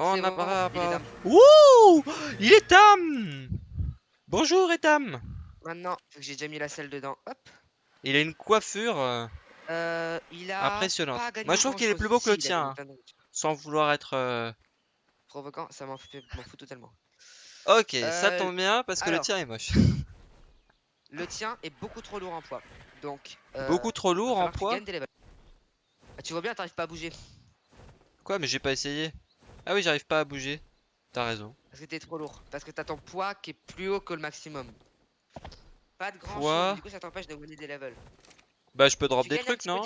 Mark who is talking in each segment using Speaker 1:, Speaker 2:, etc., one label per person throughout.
Speaker 1: Oh, on a
Speaker 2: bon,
Speaker 1: pas... Wouh Il est Tam Bonjour Etam
Speaker 2: Maintenant, vu que j'ai déjà mis la selle dedans, hop.
Speaker 1: Il a une coiffure euh,
Speaker 2: Euh, il a
Speaker 1: impressionnante. Moi je trouve qu'il est plus beau que le
Speaker 2: Si,
Speaker 1: tien, hein, sans vouloir être... euh,
Speaker 2: Provoquant, ça m'en fout totalement.
Speaker 1: Ok, ça
Speaker 2: Euh,
Speaker 1: tombe bien parce que le tien est moche.
Speaker 2: Le tien est beaucoup trop lourd en poids. Donc,
Speaker 1: Beaucoup trop lourd en poids.
Speaker 2: Ah, tu vois bien, t'arrives pas à bouger.
Speaker 1: Quoi, mais j'ai pas essayé. Ah oui, j'arrive pas à bouger. T'as raison.
Speaker 2: Parce que t'es trop lourd. Parce que t'as ton poids qui est plus haut que le maximum. Pas de grand
Speaker 1: Poids.
Speaker 2: chose. Du coup, ça t'empêche de gagner des levels.
Speaker 1: Bah je peux drop
Speaker 2: Tu
Speaker 1: des trucs, non.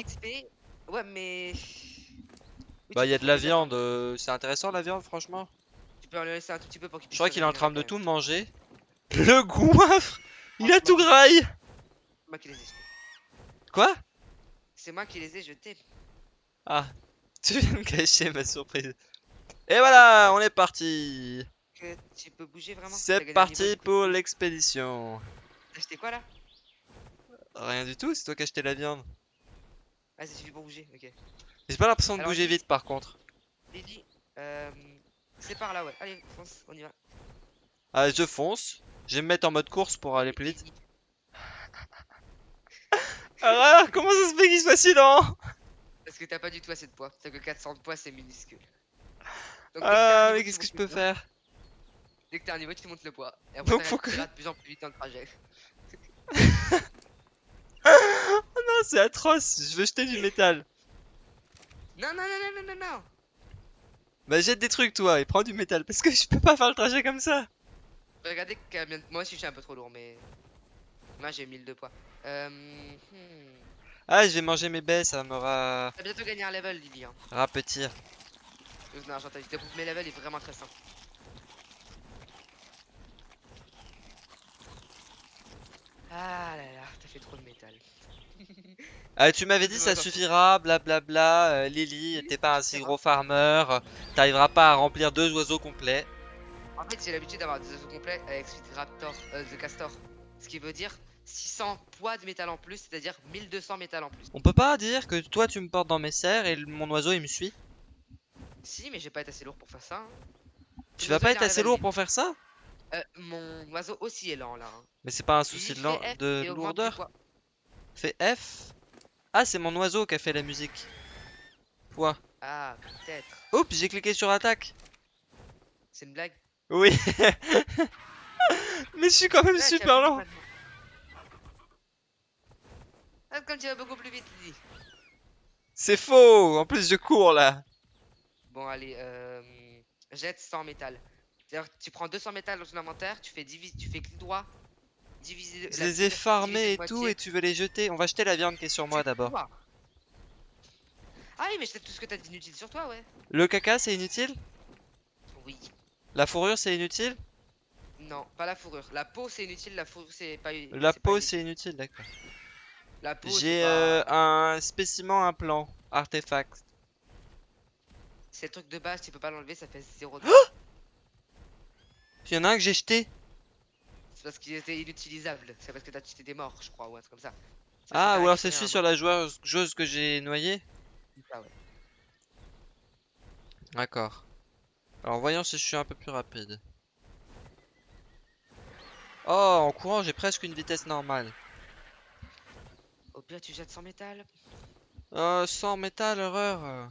Speaker 2: Ouais, mais. Oui,
Speaker 1: Bah
Speaker 2: tu
Speaker 1: y a
Speaker 2: peux
Speaker 1: de la viande, euh, c'est intéressant la viande franchement.
Speaker 2: Tu peux en laisser un tout petit peu pour qu'il
Speaker 1: Je crois qu'il est en train de tout manger. Le goinfre Il a tout graille
Speaker 2: moi qui les ai jetés.
Speaker 1: Quoi
Speaker 2: C'est moi qui les ai jetés.
Speaker 1: Ah, tu viens de cacher ma surprise. Et voilà, on est parti
Speaker 2: Que tu peux bouger vraiment T'as
Speaker 1: C'est parti pour l'expédition.
Speaker 2: T'as acheté quoi là?
Speaker 1: Rien du tout, c'est toi qui as acheté la viande.
Speaker 2: Ah, ça suffit pour bouger, ok.
Speaker 1: J'ai pas l'impression de
Speaker 2: Alors,
Speaker 1: bouger vite par contre.
Speaker 2: Lily, euh, c'est par là, ouais. Allez, fonce, on y va.
Speaker 1: Ah, je fonce. Je vais me mettre en mode course pour aller plus vite.
Speaker 2: Lily,
Speaker 1: Ah, comment ça se fait qu'il soit si lent?
Speaker 2: Parce que t'as pas du tout assez de poids. T'as que 400 de poids, c'est minuscule. Donc,
Speaker 1: Ah, mais qu'est-ce que je peux faire
Speaker 2: Dès que t'as un niveau, tu montes le poids. Et après,
Speaker 1: Donc, faut que-
Speaker 2: de plus en plus vite dans le trajet.
Speaker 1: Non, c'est atroce, je veux jeter du métal.
Speaker 2: Non, non, non, non, non, non, non.
Speaker 1: Bah jette des trucs toi et prends du métal parce que je peux pas faire le trajet comme ça.
Speaker 2: Regardez, que bien- moi aussi, je suis un peu trop lourd, mais. Moi, j'ai 1000 de poids. Euh. hmm.
Speaker 1: Ah, je vais manger mes baies, ça me ra...
Speaker 2: T'as bientôt gagné un level, Lily. Hein.
Speaker 1: rapetir.
Speaker 2: Non, j'entends. Mes levels est vraiment très simple. Ah là là, t'as fait trop de métal.
Speaker 1: Ah, tu m'avais dit ça suffira, blablabla, euh, Lily, t'es pas un si gros farmer, euh, t'arriveras pas à remplir deux oiseaux complets.
Speaker 2: En fait, j'ai l'habitude d'avoir des oiseaux complets avec Sweet Raptor, euh, The Castor. Ce qui veut dire 600 poids de métal en plus, c'est-à-dire 1200 métal en plus.
Speaker 1: On peut pas dire que toi tu me portes dans mes serres et mon oiseau il me suit?
Speaker 2: Si, mais j'ai pas été assez lourd pour faire ça. hein.
Speaker 1: Tu vas pas être assez lourd pour faire ça?
Speaker 2: Euh, mon oiseau aussi est lent là. hein.
Speaker 1: Mais c'est pas un souci de,
Speaker 2: F
Speaker 1: de lourdeur. Fais F? Ah, c'est mon oiseau qui a fait la musique. Quoi
Speaker 2: Ah, peut-être.
Speaker 1: Oups, j'ai cliqué sur attaque.
Speaker 2: C'est une blague?
Speaker 1: Oui. Mais je suis quand même
Speaker 2: Ouais,
Speaker 1: super lent.
Speaker 2: Ah, comme tu vas beaucoup plus vite, Lily.
Speaker 1: C'est faux. En plus, je cours là.
Speaker 2: Bon, allez, euh, jette 100 métal. C'est-à-dire que tu prends 200 métal dans ton inventaire, tu fais, tu fais clic droit, diviser.
Speaker 1: Je les ai farmés et tout et tu veux les jeter. On va jeter la viande qui est sur moi d'abord.
Speaker 2: Ah oui, mais c'est tout ce que t'as d'inutile sur toi, ouais.
Speaker 1: Le caca, c'est inutile?
Speaker 2: Oui.
Speaker 1: La fourrure, c'est inutile?
Speaker 2: Non, pas la fourrure. La peau, c'est inutile, la fourrure, c'est pas u-
Speaker 1: La peau,
Speaker 2: inutile.
Speaker 1: c'est inutile, d'accord.
Speaker 2: La peau, c'est
Speaker 1: J'ai
Speaker 2: pas-
Speaker 1: euh, un spécimen implant, artefact.
Speaker 2: C'est le truc de base, tu peux pas l'enlever, ça fait 0
Speaker 1: Il y en a un que j'ai jeté.
Speaker 2: C'est parce qu'il était inutilisable. C'est parce que t'as tué des morts, je crois, ou un truc comme ça.
Speaker 1: Ah, ou alors c'est celui sur la joueuse, joueuse que j'ai noyé
Speaker 2: un- Ah ouais.
Speaker 1: D'accord. Alors voyons si je suis un peu plus rapide. Oh, en courant, j'ai presque une vitesse normale.
Speaker 2: Au pire, tu jettes 100 métal.
Speaker 1: Euh, sans métal, horreur.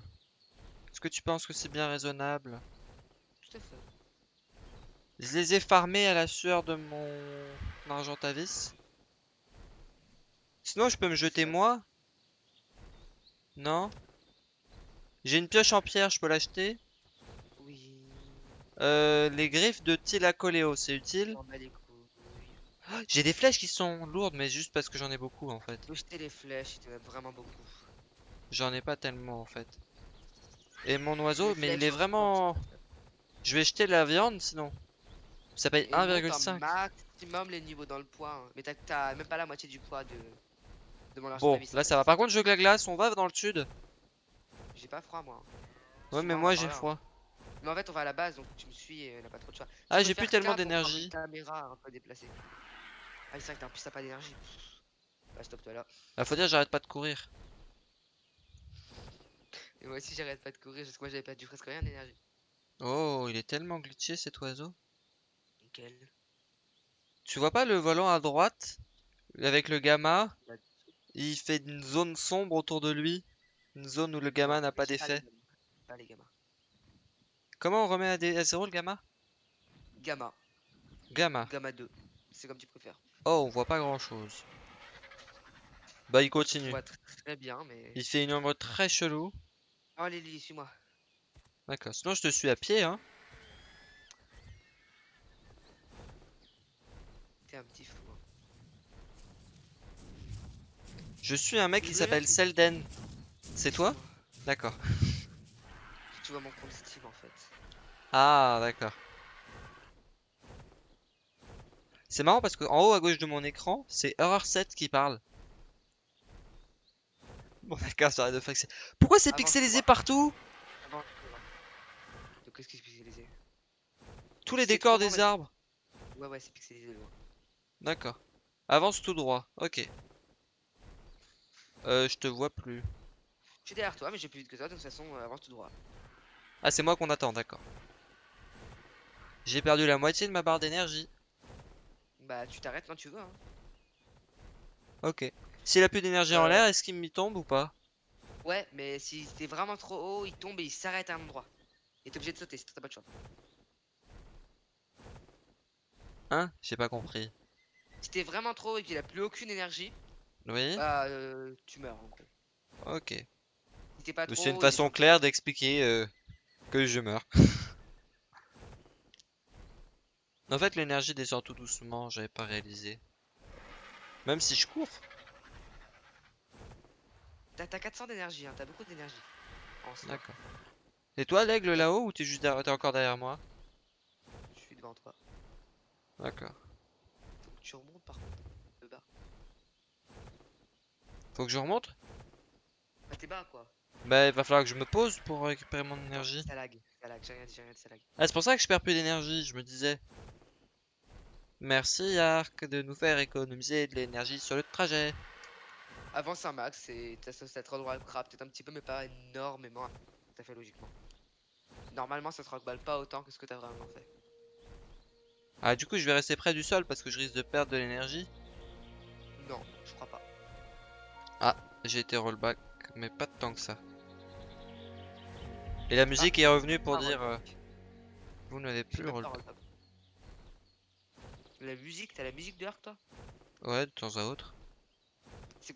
Speaker 1: Est-ce que tu penses que c'est bien raisonnable
Speaker 2: Tout à fait.
Speaker 1: Je les ai farmés à la sueur de mon argentavis. Sinon, je peux me jeter moi Non J'ai une pioche en pierre, je peux l'acheter
Speaker 2: Oui.
Speaker 1: Euh, les griffes de Tilacoleo, c'est utile
Speaker 2: bats les couilles.
Speaker 1: J'ai des flèches qui sont lourdes, mais juste parce que j'en ai beaucoup en fait.
Speaker 2: Jeter les flèches, il vraiment beaucoup.
Speaker 1: J'en ai pas tellement en fait. Et mon oiseau, mais il est vraiment... Je vais jeter la viande sinon. Ça paye
Speaker 2: Et monte un
Speaker 1: 1,5.
Speaker 2: maximum les niveaux dans le poids. hein. Mais t'as- même pas la moitié du poids de, de mon
Speaker 1: Bon, là ça va. Par contre, je veux que la glace, on va dans le sud.
Speaker 2: J'ai pas froid, moi.
Speaker 1: Ouais, mais moi j'ai froid.
Speaker 2: Mais en fait, on va à la base, donc tu me suis et on a pas trop de choix. Tu
Speaker 1: Ah, j'ai plus tellement d'énergie.
Speaker 2: une caméra un peu déplacée. Ah, c'est vrai que t'as- en plus t'as pas d'énergie. Bah, stop-toi là.
Speaker 1: Ah, faut dire, j'arrête pas de courir.
Speaker 2: Et moi aussi, j'arrête pas de courir, parce que moi j'avais pas du presque rien d'énergie.
Speaker 1: Oh, il est tellement glitché cet oiseau.
Speaker 2: Nickel.
Speaker 1: Tu vois pas le volant à droite avec le gamma? Il fait une zone sombre autour de lui. Une zone où le gamma n'a pas d'effet.
Speaker 2: gamma. Pas les gamma.
Speaker 1: Comment on remet à, des- à zéro le gamma?
Speaker 2: Gamma.
Speaker 1: Gamma.
Speaker 2: Gamma 2. C'est comme tu préfères.
Speaker 1: Oh, on voit pas grand chose. Bah, il continue.
Speaker 2: vois très bien, mais.
Speaker 1: Il fait une ombre très chelou.
Speaker 2: Oh Lily, suis-moi.
Speaker 1: D'accord. Sinon, je te suis à pied, hein.
Speaker 2: T'es un petit fou. hein.
Speaker 1: Je suis un mec qui s'appelle Selden. C'est toi? D'accord.
Speaker 2: Tu vois mon compte Steam en fait.
Speaker 1: Ah, d'accord. C'est marrant parce que en haut à gauche de mon écran, c'est Horror 7 qui parle. Bon, d'accord, ça arrête de flexer. Pourquoi c'est pixelisé partout?
Speaker 2: Avant, Donc qu'est-ce qui est spécialisé
Speaker 1: Tous les décors des
Speaker 2: mais-
Speaker 1: arbres?
Speaker 2: Ouais, ouais, c'est pixelisé loin.
Speaker 1: D'accord. Avance tout droit. Ok. Euh, je te vois plus.
Speaker 2: Je suis derrière toi, mais j'ai plus vite que toi, de toute façon, euh, avance tout droit.
Speaker 1: Ah, c'est moi qu'on attend, d'accord. J'ai perdu la moitié de ma barre d'énergie.
Speaker 2: Bah, tu t'arrêtes quand tu veux. Hein.
Speaker 1: Ok. S'il a plus d'énergie en
Speaker 2: Euh.
Speaker 1: l'air, est-ce qu'il m'y tombe ou pas?
Speaker 2: Ouais, mais si t'es vraiment trop haut, il tombe et il s'arrête à un endroit. Et t'es obligé de sauter, c'est t'as pas de choix.
Speaker 1: Hein? J'ai pas compris.
Speaker 2: Si t'es vraiment trop haut et qu'il a plus aucune énergie,
Speaker 1: Oui?
Speaker 2: bah, euh, tu meurs en gros.
Speaker 1: Ok.
Speaker 2: Si pas trop
Speaker 1: C'est une
Speaker 2: haut,
Speaker 1: façon claire d'expliquer euh, que je meurs. En fait, l'énergie descend tout doucement, j'avais pas réalisé. Même si je cours.
Speaker 2: T'as t'as 400 d'énergie, hein, t'as beaucoup d'énergie.
Speaker 1: D'accord. Et toi, l'aigle là-haut ou t'es juste derrière, t'es encore derrière moi?
Speaker 2: Je suis devant toi.
Speaker 1: D'accord.
Speaker 2: Faut que tu remontes par contre. Le bas.
Speaker 1: Faut que je remonte?
Speaker 2: Bah, t'es bas quoi.
Speaker 1: Bah, il va falloir que je me pose pour récupérer mon énergie.
Speaker 2: Ça lag, ça lag, j'ai rien dit, j'ai rien dit, ça lag.
Speaker 1: Ah, c'est pour ça que je perds plus d'énergie, je me disais. Merci Arc de nous faire économiser de l'énergie sur le trajet.
Speaker 2: Avance un max et t'as te rendra le crap peut-être un petit peu, mais pas énormément. Tout à fait logiquement. Normalement, ça te remballe pas autant que ce que t'as vraiment fait.
Speaker 1: Ah, du coup, je vais rester près du sol parce que je risque de perdre de l'énergie.
Speaker 2: Non, je crois pas.
Speaker 1: J'ai été rollback, mais pas tant que ça. Et la musique est revenue pour
Speaker 2: Ah,
Speaker 1: dire euh, vous n'avez plus rollback.
Speaker 2: rollback. La musique, t'as la musique de Arc toi?
Speaker 1: Ouais, de temps à autre.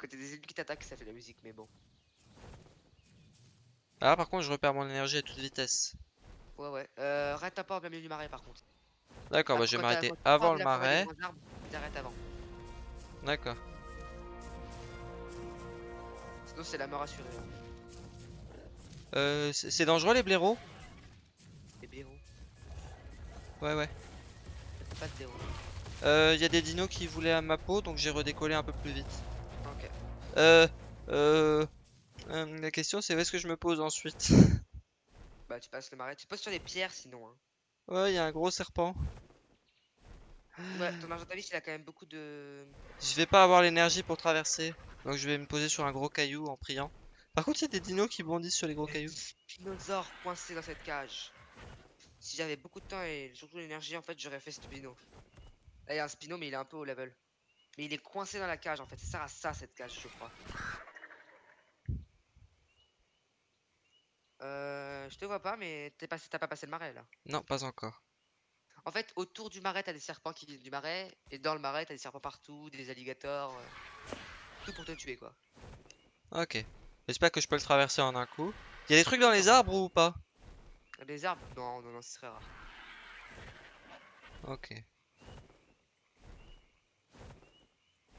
Speaker 2: C'est t'as des ennemis qui t'attaquent que ça fait la musique, mais bon.
Speaker 1: Ah, par contre, je repère mon énergie à toute vitesse.
Speaker 2: Ouais, ouais. Euh, arrête pas en plein milieu du marais par contre.
Speaker 1: D'accord,
Speaker 2: Ah,
Speaker 1: bah je vais m'arrêter avant
Speaker 2: de
Speaker 1: le marais.
Speaker 2: T'arrêtes avant.
Speaker 1: D'accord.
Speaker 2: Sinon, c'est la mort assurée. hein.
Speaker 1: Euh, c'est dangereux les blaireaux?
Speaker 2: Les blaireaux.
Speaker 1: Ouais, ouais.
Speaker 2: Pas de blaireaux.
Speaker 1: Euh, y a des dinos qui voulaient à ma peau, donc j'ai redécollé un peu plus vite. Euh, euh, euh, la question c'est où est-ce que je me pose ensuite?
Speaker 2: Bah, tu passes le marais. Tu poses sur les pierres sinon. Hein.
Speaker 1: Ouais, y a un gros serpent.
Speaker 2: Ouais, ton argentavis il a quand même beaucoup de.
Speaker 1: Je vais pas avoir l'énergie pour traverser, donc je vais me poser sur un gros caillou en priant. Par contre, il y a des dinos qui bondissent sur les gros cailloux.
Speaker 2: Spinosaure coincé dans cette cage. Si j'avais beaucoup de temps et surtout l'énergie, en fait, j'aurais fait Spino. Là, il y a un Spino, mais il est un peu au level. Mais il est coincé dans la cage, en fait. Ça sert à ça, cette cage, je crois. Euh, je te vois pas, mais t'as pas passé le marais, là.
Speaker 1: Non, pas encore.
Speaker 2: En fait, autour du marais, t'as des serpents qui viennent du marais. Et dans le marais, t'as des serpents partout, des alligators. euh, Tout pour te tuer, quoi.
Speaker 1: Ok. J'espère que je peux le traverser en un coup. Y a des trucs dans les arbres ou pas?
Speaker 2: Des arbres? Non, non, non, ce serait rare.
Speaker 1: Ok.
Speaker 2: Y a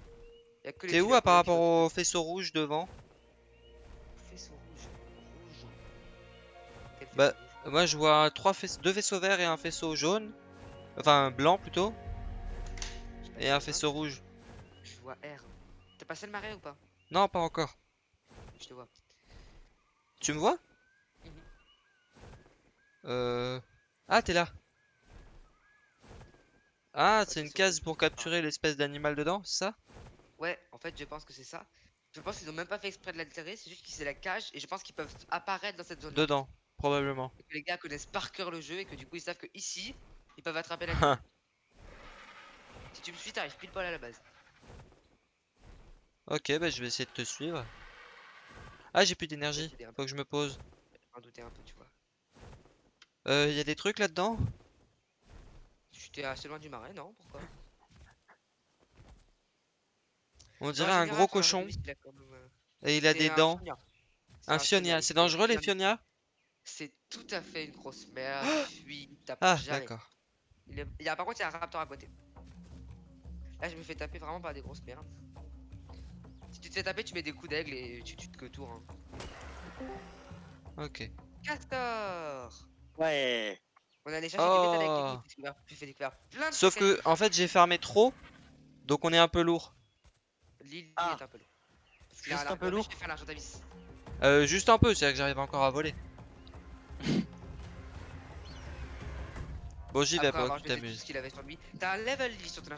Speaker 2: que les
Speaker 1: T'es où à par rapport au faisceau rouge devant
Speaker 2: Faisceau rouge. Rouge. Quel
Speaker 1: Bah,
Speaker 2: rouge
Speaker 1: Moi, je vois trois fais- deux faisceaux verts et un faisceau jaune. Enfin, blanc plutôt. Et un faisceau rouge.
Speaker 2: Je vois R. T'as passé le marais ou pas?
Speaker 1: Non, pas encore.
Speaker 2: Je te vois.
Speaker 1: Tu me vois?
Speaker 2: Mhm.
Speaker 1: Euh... Ah, t'es là. Ah, c'est une case pour capturer l'espèce d'animal dedans, c'est ça?
Speaker 2: Ouais, en fait, je pense que c'est ça. Je pense qu'ils ont même pas fait exprès de l'altérer, c'est juste que c'est la cage et je pense qu'ils peuvent apparaître dans cette zone.
Speaker 1: Dedans. probablement.
Speaker 2: et que les gars connaissent par cœur le jeu et que du coup ils savent que ici ils peuvent attraper la Si tu me suis, t'arrives pile poil à la base.
Speaker 1: Ok, bah je vais essayer de te suivre. Ah, j'ai plus d'énergie.
Speaker 2: t'aider un peu.
Speaker 1: Faut que je me pose.
Speaker 2: J'en doutais un peu, tu vois.
Speaker 1: Euh, y a des trucs là-dedans?
Speaker 2: J'étais assez loin du marais, non Pourquoi?
Speaker 1: On dirait un gros cochon
Speaker 2: a euh,
Speaker 1: et il a des dents. Un fionia. C'est dangereux les
Speaker 2: a-
Speaker 1: fionias
Speaker 2: C'est tout à fait une grosse merde.
Speaker 1: Ah,
Speaker 2: jamais.
Speaker 1: d'accord.
Speaker 2: Il, y a, par contre, il y a un raptor à côté. Là, je me fais taper vraiment par des grosses merdes. Si tu te fais taper, tu mets des coups d'aigle et tu tues que tour. Hein.
Speaker 1: Ok.
Speaker 2: Castor
Speaker 3: Ouais.
Speaker 2: On métal avec
Speaker 1: Oh.
Speaker 2: tu fais découvrir plein de
Speaker 1: Sauf
Speaker 2: avec
Speaker 1: que, en fait, j'ai farmé trop. Donc on est un peu lourd.
Speaker 2: L'île
Speaker 3: Ah.
Speaker 2: est un peu lourd. Parce a
Speaker 3: Juste
Speaker 2: un
Speaker 3: un peu lourd.
Speaker 2: D'avis.
Speaker 1: Euh, juste un peu, c'est-à-dire que j'arrive encore à voler. Bon, j'y vais pas, tu t'amuses.
Speaker 2: T'as un level sur ton.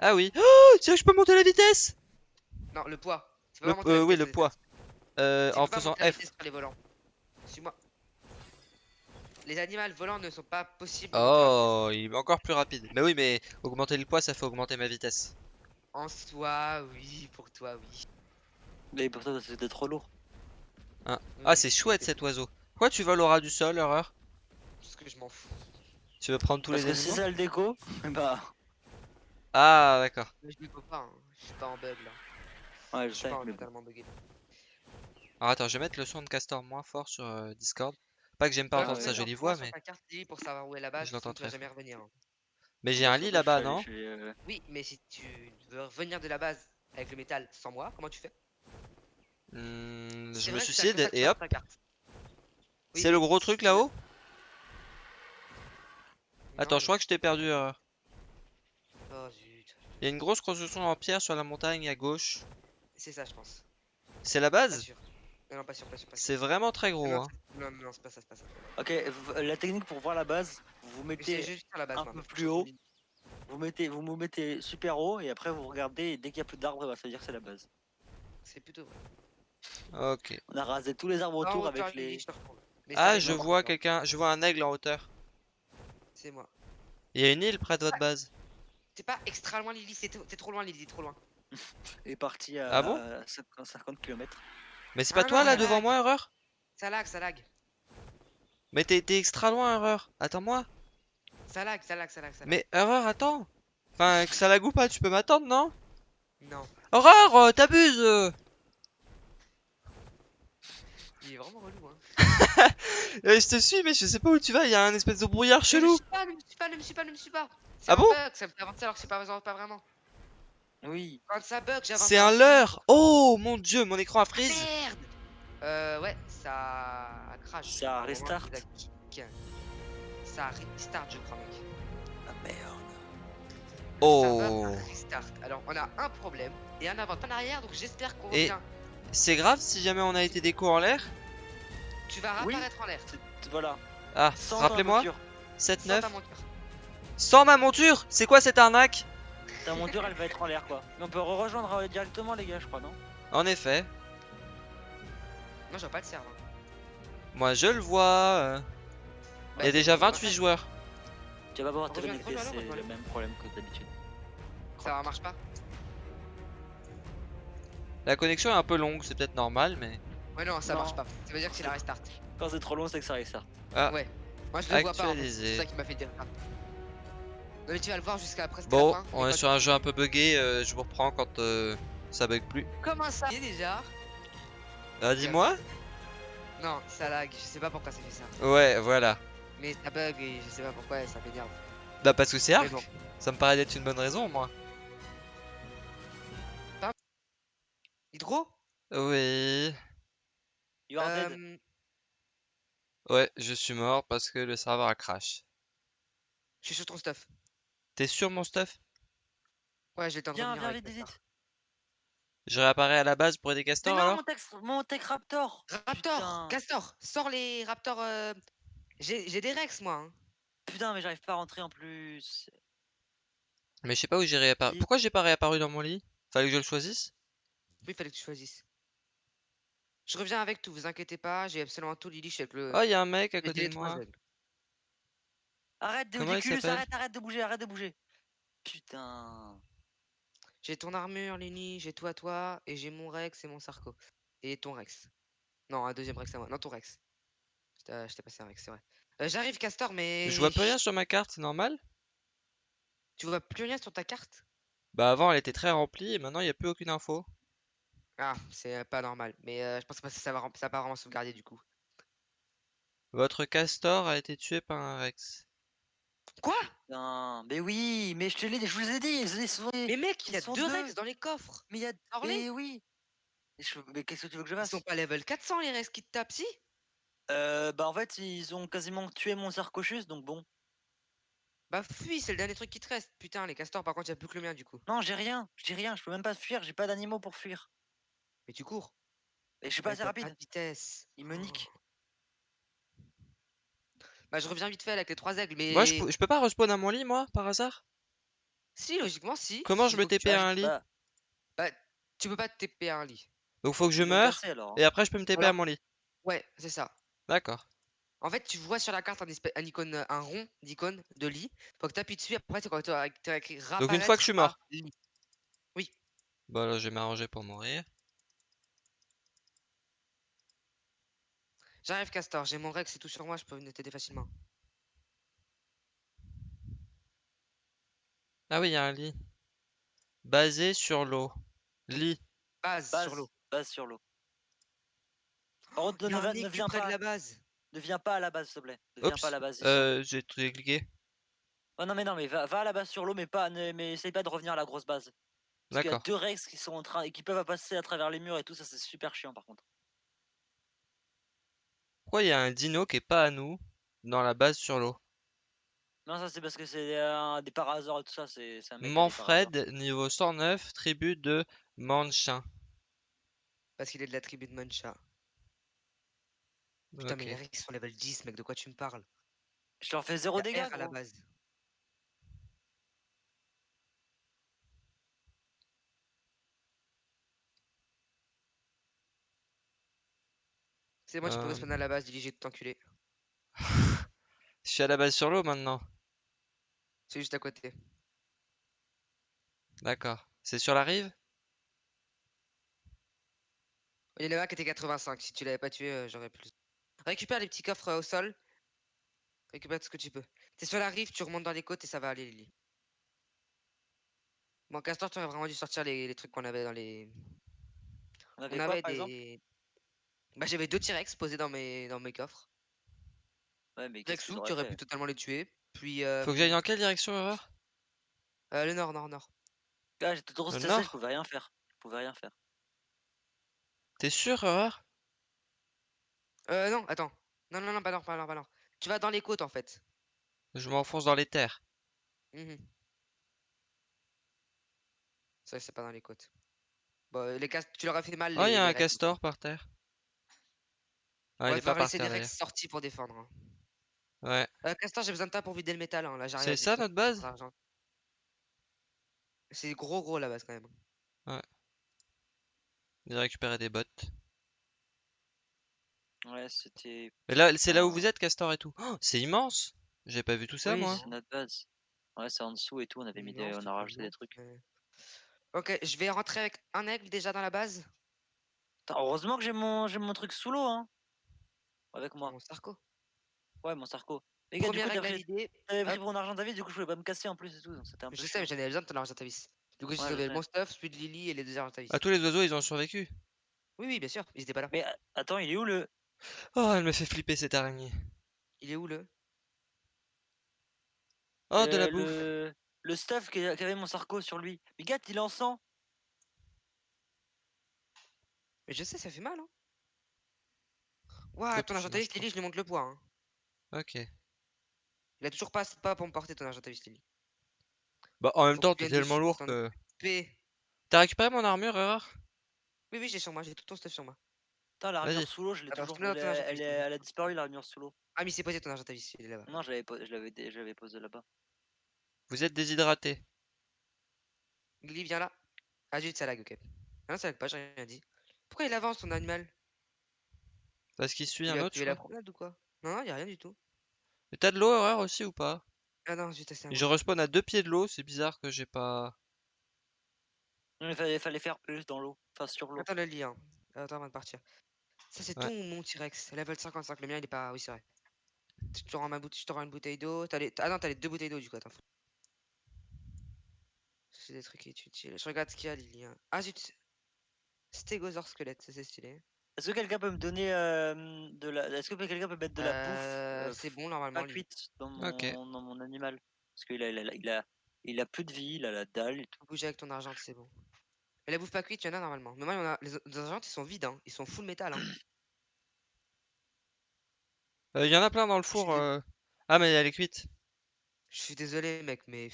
Speaker 1: Ah oui. Oh, c'est vrai que je peux monter la vitesse
Speaker 2: Non, le poids. Tu peux
Speaker 1: Le-
Speaker 2: pas monter la
Speaker 1: euh, oui,
Speaker 2: vitesse,
Speaker 1: le
Speaker 2: c'est-
Speaker 1: poids. Euh, en faisant F.
Speaker 2: les volants. Suis-moi. Les animaux volants ne sont pas possibles.
Speaker 1: Oh, il est encore plus rapide. Mais oui, mais augmenter le poids, ça fait augmenter ma vitesse.
Speaker 2: En soi, oui, pour toi, oui.
Speaker 3: Mais pour toi, c'était trop lourd.
Speaker 1: Ah,
Speaker 2: Oui,
Speaker 1: c'est chouette cet oiseau. Pourquoi tu voles au ras du sol, horreur
Speaker 2: Parce que je m'en fous.
Speaker 1: Tu veux prendre tous
Speaker 3: Parce
Speaker 1: les
Speaker 3: que si
Speaker 1: animaux
Speaker 3: ça le déco, bah.
Speaker 1: Ah, d'accord.
Speaker 2: Je ne peux pas, hein. je suis pas en bug là.
Speaker 3: Ouais,
Speaker 2: Je
Speaker 3: je
Speaker 2: suis
Speaker 3: sais.
Speaker 2: pas
Speaker 3: mais
Speaker 2: totalement bugué.
Speaker 1: Alors attends, je vais mettre le son de Castor moins fort sur euh, Discord. Pas que j'aime pas
Speaker 2: Ouais,
Speaker 1: entendre
Speaker 2: ouais,
Speaker 1: sa jolie voix, mais,
Speaker 2: ta carte lit pour savoir où est la base,
Speaker 1: Je l'entends
Speaker 2: vas
Speaker 1: très
Speaker 2: jamais revenir. hein.
Speaker 1: Mais j'ai un lit là-bas, non
Speaker 3: euh,
Speaker 2: Oui, mais si tu veux revenir de la base avec le métal sans moi, comment tu fais?
Speaker 1: Hmm, Je me suicide et hop.
Speaker 2: Oui,
Speaker 1: C'est le gros truc là-haut? Attends, je crois que je t'ai perdu, horreur.
Speaker 2: Oh zut.
Speaker 1: Il y a une grosse construction en pierre sur la montagne à gauche.
Speaker 2: C'est ça, je pense.
Speaker 1: C'est la
Speaker 2: Pas
Speaker 1: base
Speaker 2: sûr. Non, non, pas sûr, pas sûr, pas sûr.
Speaker 1: C'est vraiment très gros,
Speaker 2: Non,
Speaker 1: hein.
Speaker 2: c'est- non, non, c'est pas ça, c'est pas ça.
Speaker 3: Ok, la technique pour voir la base, vous mettez,
Speaker 2: juste sur la base,
Speaker 3: un peu plus haut. vous mettez, vous vous mettez super haut et après vous regardez et dès qu'il y a plus d'arbres, bah, ça veut dire que c'est la base.
Speaker 2: C'est plutôt vrai.
Speaker 1: Ok.
Speaker 3: On a rasé tous les arbres autour avec les.
Speaker 2: Mais
Speaker 1: Ah, je vois quelqu'un, je vois un aigle en hauteur.
Speaker 2: C'est moi.
Speaker 1: Il y a une île près de votre base.
Speaker 2: T'es pas extra loin, Lily, c'est- t'es trop loin, Lily, trop loin.
Speaker 3: est parti à,
Speaker 1: Ah bon?
Speaker 3: à 50 km.
Speaker 1: Mais c'est
Speaker 2: Ah
Speaker 1: pas toi
Speaker 2: non,
Speaker 1: là devant
Speaker 2: lag.
Speaker 1: moi, horreur
Speaker 2: Ça lag, ça lag.
Speaker 1: Mais t'es extra loin, horreur. Attends-moi.
Speaker 2: Ça lag, ça lag, ça lag, ça lag.
Speaker 1: Mais horreur, attends. Enfin, que ça lag ou pas, tu peux m'attendre, non?
Speaker 2: Non,
Speaker 1: Horreur, euh, t'abuses euh.
Speaker 2: il est vraiment relou, hein.
Speaker 1: Euh, Je te suis, mais je sais pas où tu vas, il y a un espèce de brouillard
Speaker 2: Ne me
Speaker 1: chelou.
Speaker 2: suis pas, ne me suis pas, ne me suis pas, ne me suis pas.
Speaker 1: Ah bon?
Speaker 2: bug, ça me fait avancer alors que c'est pas, pas vraiment.
Speaker 3: Oui.
Speaker 2: Quand ça bug, j'avance.
Speaker 1: C'est un leurre. Oh mon dieu, mon écran a freeze.
Speaker 2: Merde Euh, ouais, ça a crash.
Speaker 3: Ça restart.
Speaker 2: Ça a restart, je crois, mec.
Speaker 3: Ah merde.
Speaker 1: Oh.
Speaker 2: Restart. Alors, on a un problème et un avant en arrière, donc j'espère qu'on
Speaker 1: Et-
Speaker 2: revient.
Speaker 1: C'est grave si jamais on a été déco en l'air?
Speaker 2: Tu vas
Speaker 3: Oui.
Speaker 2: réapparaître en l'air.
Speaker 3: Voilà.
Speaker 1: Ah,
Speaker 3: Sans
Speaker 1: rappelez-moi.
Speaker 3: ta monture.
Speaker 1: 7,
Speaker 2: Sans
Speaker 1: 9.
Speaker 2: ta monture.
Speaker 1: Sans ma monture C'est quoi cette arnaque
Speaker 3: Ta monture, elle va être en l'air quoi. Mais on peut rejoindre euh, directement les gars, je crois, non
Speaker 1: En effet.
Speaker 2: Non, je vois pas le serveur.
Speaker 1: Moi je le vois. euh. Il y a
Speaker 2: Bah,
Speaker 1: déjà
Speaker 2: on va
Speaker 1: 28
Speaker 2: faire-
Speaker 1: joueurs.
Speaker 3: Tu vas pas pouvoir te connecter, c'est le même problème que d'habitude.
Speaker 2: Ça marche pas
Speaker 1: La connexion est un peu longue, c'est peut-être normal, mais.
Speaker 2: Ouais, non, ça
Speaker 3: Non.
Speaker 2: marche pas. Ça veut dire que c'est la restart.
Speaker 3: Quand c'est trop long, c'est que ça restart.
Speaker 2: Ouais. Moi, je le vois pas. C'est ça qui m'a fait dire ça. Non, mais tu vas le voir jusqu'à presque
Speaker 1: Bon,
Speaker 2: la fin.
Speaker 1: on est sur un jeu un peu buggé, euh, je vous reprends quand euh, ça bug plus.
Speaker 2: Comment ça est déjà
Speaker 1: Ah, dis-moi
Speaker 2: Non, ça lag. Je sais pas pourquoi ça fait ça.
Speaker 1: Ouais, voilà.
Speaker 2: Mais ça bug et je sais pas pourquoi ça m'énerve.
Speaker 1: Bah, parce que c'est
Speaker 2: Mais
Speaker 1: Arc.
Speaker 2: bon.
Speaker 1: Ça me paraît d'être une bonne raison, moi.
Speaker 2: Hydro
Speaker 1: Oui.
Speaker 3: You are dead.
Speaker 2: Euh,
Speaker 1: Ouais, je suis mort parce que le serveur a crash.
Speaker 2: Je suis sur ton stuff.
Speaker 1: T'es sur mon stuff?
Speaker 2: Ouais, j'ai
Speaker 3: Viens, viens vite, vite.
Speaker 1: Je réapparais à la base pour aider
Speaker 3: Mais
Speaker 1: Castor
Speaker 3: non,
Speaker 1: alors?
Speaker 3: mon, tex- mon Tech Raptor
Speaker 2: Raptor
Speaker 3: Putain.
Speaker 2: Castor Sors les Raptors euh, J'ai des Rex moi hein.
Speaker 3: Putain, mais j'arrive pas à rentrer en plus.
Speaker 1: Mais je sais pas où j'ai réapparu.
Speaker 3: Oui.
Speaker 1: Pourquoi j'ai pas réapparu dans mon lit? Fallait que je le choisisse?
Speaker 2: Oui, fallait que tu choisisses. Je reviens avec tout, vous inquiétez pas, j'ai absolument tout, Lily, je suis avec le.
Speaker 1: Oh, il y a un mec à côté de moi.
Speaker 3: Arrête,
Speaker 1: Comment il
Speaker 3: Déoculus,
Speaker 1: s'appelle?
Speaker 3: arrête, arrête de bouger, arrête de bouger. Putain.
Speaker 2: J'ai ton armure, Lily, j'ai toi, toi, et j'ai mon Rex et mon Sarko. Et ton Rex. Non, un deuxième Rex à moi. Non, ton Rex. Je t'ai je t'ai passé un Rex, c'est vrai. Euh, J'arrive, Castor, mais.
Speaker 1: Je vois plus rien sur ma carte, c'est normal?
Speaker 2: Tu vois plus rien sur ta carte?
Speaker 1: Bah avant elle était très remplie et maintenant il y a plus aucune info.
Speaker 2: Ah, c'est euh, pas normal. Mais euh, je pense pas que ça va, rem- ça va pas vraiment sauvegarder du coup.
Speaker 1: Votre castor a été tué par un Rex.
Speaker 2: Quoi?
Speaker 3: Putain. Mais oui, mais je te l'ai, je vous ai dit, ils, ils sont,
Speaker 2: Mais mec, il y
Speaker 3: ils
Speaker 2: a
Speaker 3: sont
Speaker 2: deux
Speaker 3: deux.
Speaker 2: Rex dans les coffres.
Speaker 3: mais il y a, mais oui. Je- Mais qu'est-ce que tu veux que je
Speaker 2: Ils
Speaker 3: fasse?
Speaker 2: sont pas level 400 les Rex qui te tapent, si?
Speaker 3: Euh, Bah en fait, ils ont quasiment tué mon Sarcochus, donc bon.
Speaker 2: Bah fuis, c'est le dernier truc qui te reste. Putain, les castors, par contre, il a plus que le mien du coup.
Speaker 3: Non, j'ai rien, j'ai rien, je peux même pas fuir, j'ai pas d'animaux pour fuir.
Speaker 2: Mais tu cours.
Speaker 3: Et je suis pas
Speaker 2: Mais
Speaker 3: assez rapide,
Speaker 2: Pas de vitesse.
Speaker 3: il me nique.
Speaker 2: Bah je reviens vite fait avec les trois aigles, mais.
Speaker 1: Moi je, peux- je peux pas respawn à mon lit moi par hasard?
Speaker 2: Si, logiquement, si.
Speaker 1: Comment je me TP à un lit?
Speaker 3: Bah,
Speaker 2: Bah, tu peux pas te TP à un lit.
Speaker 1: Donc faut que je
Speaker 3: alors. hein.
Speaker 1: et après je peux me TP à mon lit.
Speaker 2: Ouais, c'est ça.
Speaker 1: D'accord.
Speaker 2: En fait, tu vois sur la carte un, un icône, euh, un rond d'icône de lit. Faut que tu appuies dessus. Après, c'est quand tu as écrit
Speaker 1: Donc une fois que je suis mort.
Speaker 2: lit.
Speaker 1: Bah là je vais m'arranger pour mourir.
Speaker 2: J'arrive, Castor. J'ai mon Rex et tout sur moi. Je peux venir t'aider facilement.
Speaker 1: Ah oui il y a un lit. Basé sur l'eau. Lit.
Speaker 2: Base,
Speaker 3: Base
Speaker 2: sur l'eau.
Speaker 3: Base sur l'eau. Par contre,
Speaker 2: Il y
Speaker 3: ne, viens
Speaker 2: près
Speaker 3: pas,
Speaker 2: de la base.
Speaker 3: ne viens pas à la base, s'il te plaît. Ne viens
Speaker 1: Oups.
Speaker 3: pas à la base.
Speaker 1: Euh j'ai tout cliqué.
Speaker 3: Oh non mais non mais va, va à la base sur l'eau mais pas ne- mais essaye pas de revenir à la grosse base. Parce qu'il y a deux Rex qui sont en train et qui peuvent passer à travers les murs et tout ça c'est super chiant par contre.
Speaker 1: Pourquoi il y a un dino qui est pas à nous dans la base sur l'eau?
Speaker 3: Non ça c'est parce que c'est euh, des parasors et tout ça c'est.
Speaker 1: Manfred niveau 109 tribu de Manchin.
Speaker 2: Parce qu'il est de la tribu de Mancha. Putain, mais les Rex sont level 10, mec. De quoi tu me parles?
Speaker 3: Je leur fais zéro dégâts
Speaker 2: à la base. C'est moi, tu peux respawn à la base, diriger tout enculé.
Speaker 1: Je suis à la base sur l'eau maintenant.
Speaker 2: C'est juste à côté.
Speaker 1: D'accord. C'est sur la rive?
Speaker 2: Il y en a un qui était 85. Si tu l'avais pas tué, euh, j'aurais plus. Récupère les petits coffres euh, au sol. Récupère tout ce que tu peux. T'es sur la rive, tu remontes dans les côtes et ça va aller, Lily. Bon, Castor, tu aurais vraiment dû sortir les, les trucs qu'on avait dans les.
Speaker 3: On
Speaker 2: On
Speaker 3: avait quoi
Speaker 2: avait
Speaker 3: par exemple?
Speaker 2: des. Bah, j'avais deux T-Rex posés dans mes, dans mes coffres.
Speaker 3: Ouais mais fait?
Speaker 2: pu totalement les tuer. Puis. Euh,
Speaker 1: Faut que j'aille dans quelle direction, Erreur
Speaker 2: euh, le nord, nord, nord.
Speaker 3: Ah, j'étais trop
Speaker 1: Le
Speaker 3: stressé, je
Speaker 1: nord
Speaker 3: pouvais rien faire. Je pouvais rien faire.
Speaker 1: T'es sûr, Erreur
Speaker 2: Euh, non, attends. Non, non, non, pas nord, pas nord, pas nord. Tu vas dans les côtes en fait.
Speaker 1: Je m'enfonce dans les terres.
Speaker 2: Mhm. Ça, c'est pas dans les côtes. Bon, les cas... tu leur as fait mal.
Speaker 1: Oh, il y
Speaker 2: les-
Speaker 1: a
Speaker 2: les
Speaker 1: un castor par terre. Ah,
Speaker 2: Ouais,
Speaker 1: il est
Speaker 2: va
Speaker 1: pas par
Speaker 2: laisser des
Speaker 1: terre
Speaker 2: Rex
Speaker 1: d'ailleurs.
Speaker 2: sortis pour défendre. hein.
Speaker 1: Ouais.
Speaker 2: Euh, Castor, j'ai besoin de toi pour vider le métal. Hein. Là, j'arrive
Speaker 1: C'est
Speaker 2: avec
Speaker 1: ça notre base?
Speaker 2: C'est gros, gros la base quand même.
Speaker 1: J'ai récupéré des bottes.
Speaker 3: Ouais c'était.
Speaker 1: Là, c'est là où
Speaker 3: Ah.
Speaker 1: vous êtes, castor et tout? Oh, c'est immense J'ai pas vu tout ça,
Speaker 2: Oui,
Speaker 1: moi.
Speaker 3: C'est notre base. Ouais c'est en dessous et tout, on avait mis des... On a rajouté des trucs.
Speaker 2: Ok, je vais rentrer avec un aigle déjà dans la base?
Speaker 3: Heureusement que j'ai mon j'ai mon truc sous l'eau hein. Avec moi.
Speaker 2: Mon Sarko.
Speaker 3: Ouais mon Sarko. Les gars, du
Speaker 2: Première
Speaker 3: coup,
Speaker 2: aigle
Speaker 3: t'avais pris mon argent David, du coup je pouvais pas me casser en plus et tout, donc c'était un peu
Speaker 2: Je sais, mais j'en avais besoin de ton argent ta vis. Du coup, j'ai
Speaker 3: Ouais, je
Speaker 2: sauvé
Speaker 3: sais.
Speaker 2: mon stuff, celui de Lily et les deux argent ta vis.
Speaker 1: Ah, tous les oiseaux, ils ont survécu.
Speaker 2: Oui, oui, bien sûr, ils étaient pas là.
Speaker 3: Mais attends, il est où le.
Speaker 1: Oh, elle me fait flipper cette araignée.
Speaker 2: Il est où le
Speaker 1: Oh, de la
Speaker 3: le-
Speaker 1: bouffe.
Speaker 3: le... le stuff qui qui avait mon Sarko sur lui. Mais gars, il est en sang
Speaker 2: Mais je sais, ça fait mal, hein. Ouah,
Speaker 1: Faut
Speaker 2: ton
Speaker 1: que
Speaker 2: argent
Speaker 1: je
Speaker 2: ta
Speaker 1: mange
Speaker 2: vis, Lily, je lui montre le poids. Hein.
Speaker 1: Ok.
Speaker 2: Il a toujours pas, pas pour me porter ton argent ta vis, Lily.
Speaker 1: Bah, en même temps, t'es tellement lourd que.
Speaker 2: P.
Speaker 1: T'as récupéré mon armure, Erreur?
Speaker 2: Oui, oui, j'ai sur moi, j'ai tout ton stuff sur moi.
Speaker 3: Putain, l'armure sous l'eau, je l'ai toujours. Elle, elle,
Speaker 2: vis,
Speaker 3: elle a disparu, l'armure sous l'eau.
Speaker 2: Ah, mais c'est posé ton argent ta vis, il est là-bas.
Speaker 3: Non, je l'avais po- je l'avais dé- je l'avais posé là-bas.
Speaker 1: Vous êtes déshydraté.
Speaker 2: Lily, viens là. Ah, juste ça lag, ok. Ah non, ça lag pas, j'ai rien dit. Pourquoi il avance ton animal?
Speaker 1: Parce qu'il suit
Speaker 2: Il
Speaker 1: un autre, je
Speaker 2: la promenade ou quoi? Non, non, y a rien du tout.
Speaker 1: Mais t'as de l'eau horreur aussi ou pas?
Speaker 2: Ah non, j'ai testé un
Speaker 1: Je respawn à deux pieds de l'eau, c'est bizarre que j'ai pas.
Speaker 3: Non, Il fallait, fallait faire plus dans l'eau, enfin sur l'eau.
Speaker 2: Attends le lit, hein. Attends avant de partir. Ça, c'est
Speaker 1: Ouais.
Speaker 2: tout mon T-Rex. Level 55. Le mien, il est pas. Oui, c'est vrai. Je te rends, ma boute... je te rends une bouteille d'eau. T'as les... Ah non, t'as les deux bouteilles d'eau du coup. Attends. C'est des trucs utiles. Je regarde ce qu'il y a, Lily. hein. Ah, zut. Stégosaure squelette, ça c'est stylé.
Speaker 3: Est-ce que quelqu'un peut me donner euh, de la. Est-ce que quelqu'un peut mettre de la
Speaker 2: Euh,
Speaker 3: bouffe euh,
Speaker 2: c'est bon
Speaker 3: pas
Speaker 2: normalement. lui.
Speaker 3: cuite dans mon, dans mon animal? Parce qu'il a, il a, il a, il a plus de vie, il a la dalle et tout.
Speaker 2: Bouger avec ton argent, c'est bon. Mais la bouffe pas cuite, il y en a normalement. Mais moi, il y en a... les les argents, ils sont vides. Hein. Ils sont full métal. Hein.
Speaker 1: Il y en a plein dans le four. euh. Ah, mais elle est cuite.
Speaker 2: Je suis désolé, mec, mais.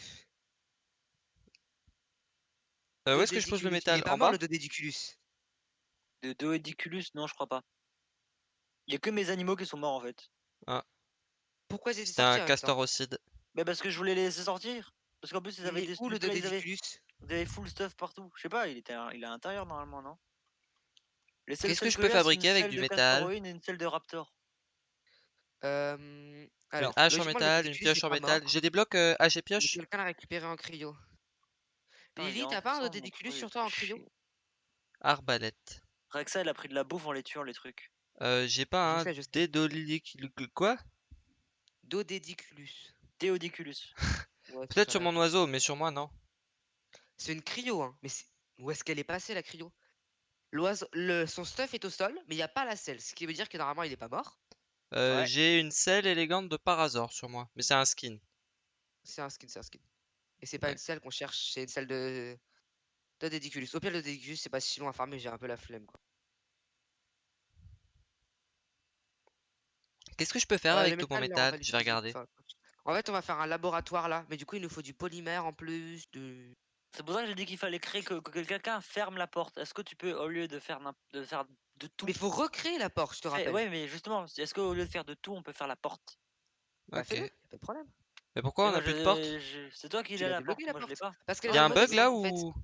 Speaker 1: Euh, où est-ce que je pose le métal?
Speaker 2: Pas
Speaker 1: En bas?
Speaker 2: le Dodédiculus.
Speaker 3: De Doediculus, non, je crois pas. Il y a que mes animaux qui sont morts en fait.
Speaker 2: Pourquoi j'ai
Speaker 1: C'était un castorocide.
Speaker 3: Mais parce que je voulais les laisser sortir. Parce qu'en plus, ils
Speaker 2: Il
Speaker 3: avaient
Speaker 2: est
Speaker 3: des
Speaker 2: où le
Speaker 3: ils avaient, ils full stuff partout. Je sais pas, il était à- il est à l'intérieur normalement, non? Les seules
Speaker 1: Qu'est-ce que je peux
Speaker 3: c'est une
Speaker 1: fabriquer avec du
Speaker 3: de
Speaker 1: métal?
Speaker 3: Castoroïne et une selle de Raptor.
Speaker 2: Euh, Alors,
Speaker 1: Une hache en
Speaker 2: logiquement, le
Speaker 1: métal, une pioche
Speaker 2: est
Speaker 1: en
Speaker 2: pas
Speaker 1: métal.
Speaker 2: mort,
Speaker 1: J'ai des blocs euh, hache et
Speaker 2: mais
Speaker 1: pioche.
Speaker 2: quelqu'un l'a récupéré en cryo.
Speaker 3: Putain, il est
Speaker 2: Lily,
Speaker 3: en
Speaker 2: t'as pas un
Speaker 3: mon truc,
Speaker 2: sur toi en cryo?
Speaker 3: chier.
Speaker 1: Arbalète.
Speaker 3: Rexa, elle a pris de la bouffe en les tuant, les trucs.
Speaker 1: Euh, j'ai pas
Speaker 2: Je
Speaker 1: un
Speaker 2: sais, je sais.
Speaker 1: Quoi?
Speaker 2: Dodédiculus.
Speaker 3: Déodiculus.
Speaker 2: Ouais, c'est
Speaker 1: Peut-être
Speaker 2: ça,
Speaker 1: sur
Speaker 2: là.
Speaker 1: mon oiseau, mais sur moi, non.
Speaker 2: C'est une cryo, hein. Mais c'est- où est-ce qu'elle est passée la cryo? L'oiseau, le... son stuff est au sol, mais il n'y a pas la selle, ce qui veut dire que normalement il est pas mort.
Speaker 1: Euh,
Speaker 3: Ouais.
Speaker 1: J'ai une selle élégante de Parazor sur moi, mais c'est un skin.
Speaker 2: C'est un skin, c'est un skin. Et c'est pas
Speaker 1: Ouais.
Speaker 2: une selle qu'on cherche, c'est une selle de. Dédiculus. Au pire, le Dédiculus, c'est pas si long à farmer, j'ai un peu la flemme quoi.
Speaker 1: Qu'est-ce que je peux faire
Speaker 2: Euh,
Speaker 1: avec
Speaker 2: le
Speaker 1: tout mon
Speaker 2: métal, là, on
Speaker 1: métal?
Speaker 2: va
Speaker 1: Je vais
Speaker 2: l'utiliser-
Speaker 1: regarder.
Speaker 2: En fait, on va faire un laboratoire là, mais du coup, il nous faut du polymère en plus, de.
Speaker 3: C'est pour ça que j'ai dit qu'il fallait créer que, que quelqu'un ferme la porte. Est-ce que tu peux, au lieu de faire, de faire de tout.
Speaker 2: Mais il faut recréer la porte, je te rappelle.
Speaker 3: Ouais, mais justement, est-ce qu'au lieu de faire de tout, on peut faire la porte?
Speaker 2: Bah,
Speaker 1: Ok.
Speaker 2: fais-le, y a pas de problème.
Speaker 1: Mais pourquoi
Speaker 3: Mais
Speaker 1: on
Speaker 3: moi,
Speaker 1: a plus de
Speaker 3: je-
Speaker 1: porte?
Speaker 3: je- C'est toi qui
Speaker 2: Tu
Speaker 3: l'as
Speaker 2: l'as
Speaker 3: la porte,
Speaker 2: débloqué, la
Speaker 3: moi je l'ai
Speaker 2: porte?
Speaker 3: pas.
Speaker 2: Parce que
Speaker 1: Il y a un
Speaker 2: bug,
Speaker 1: là ou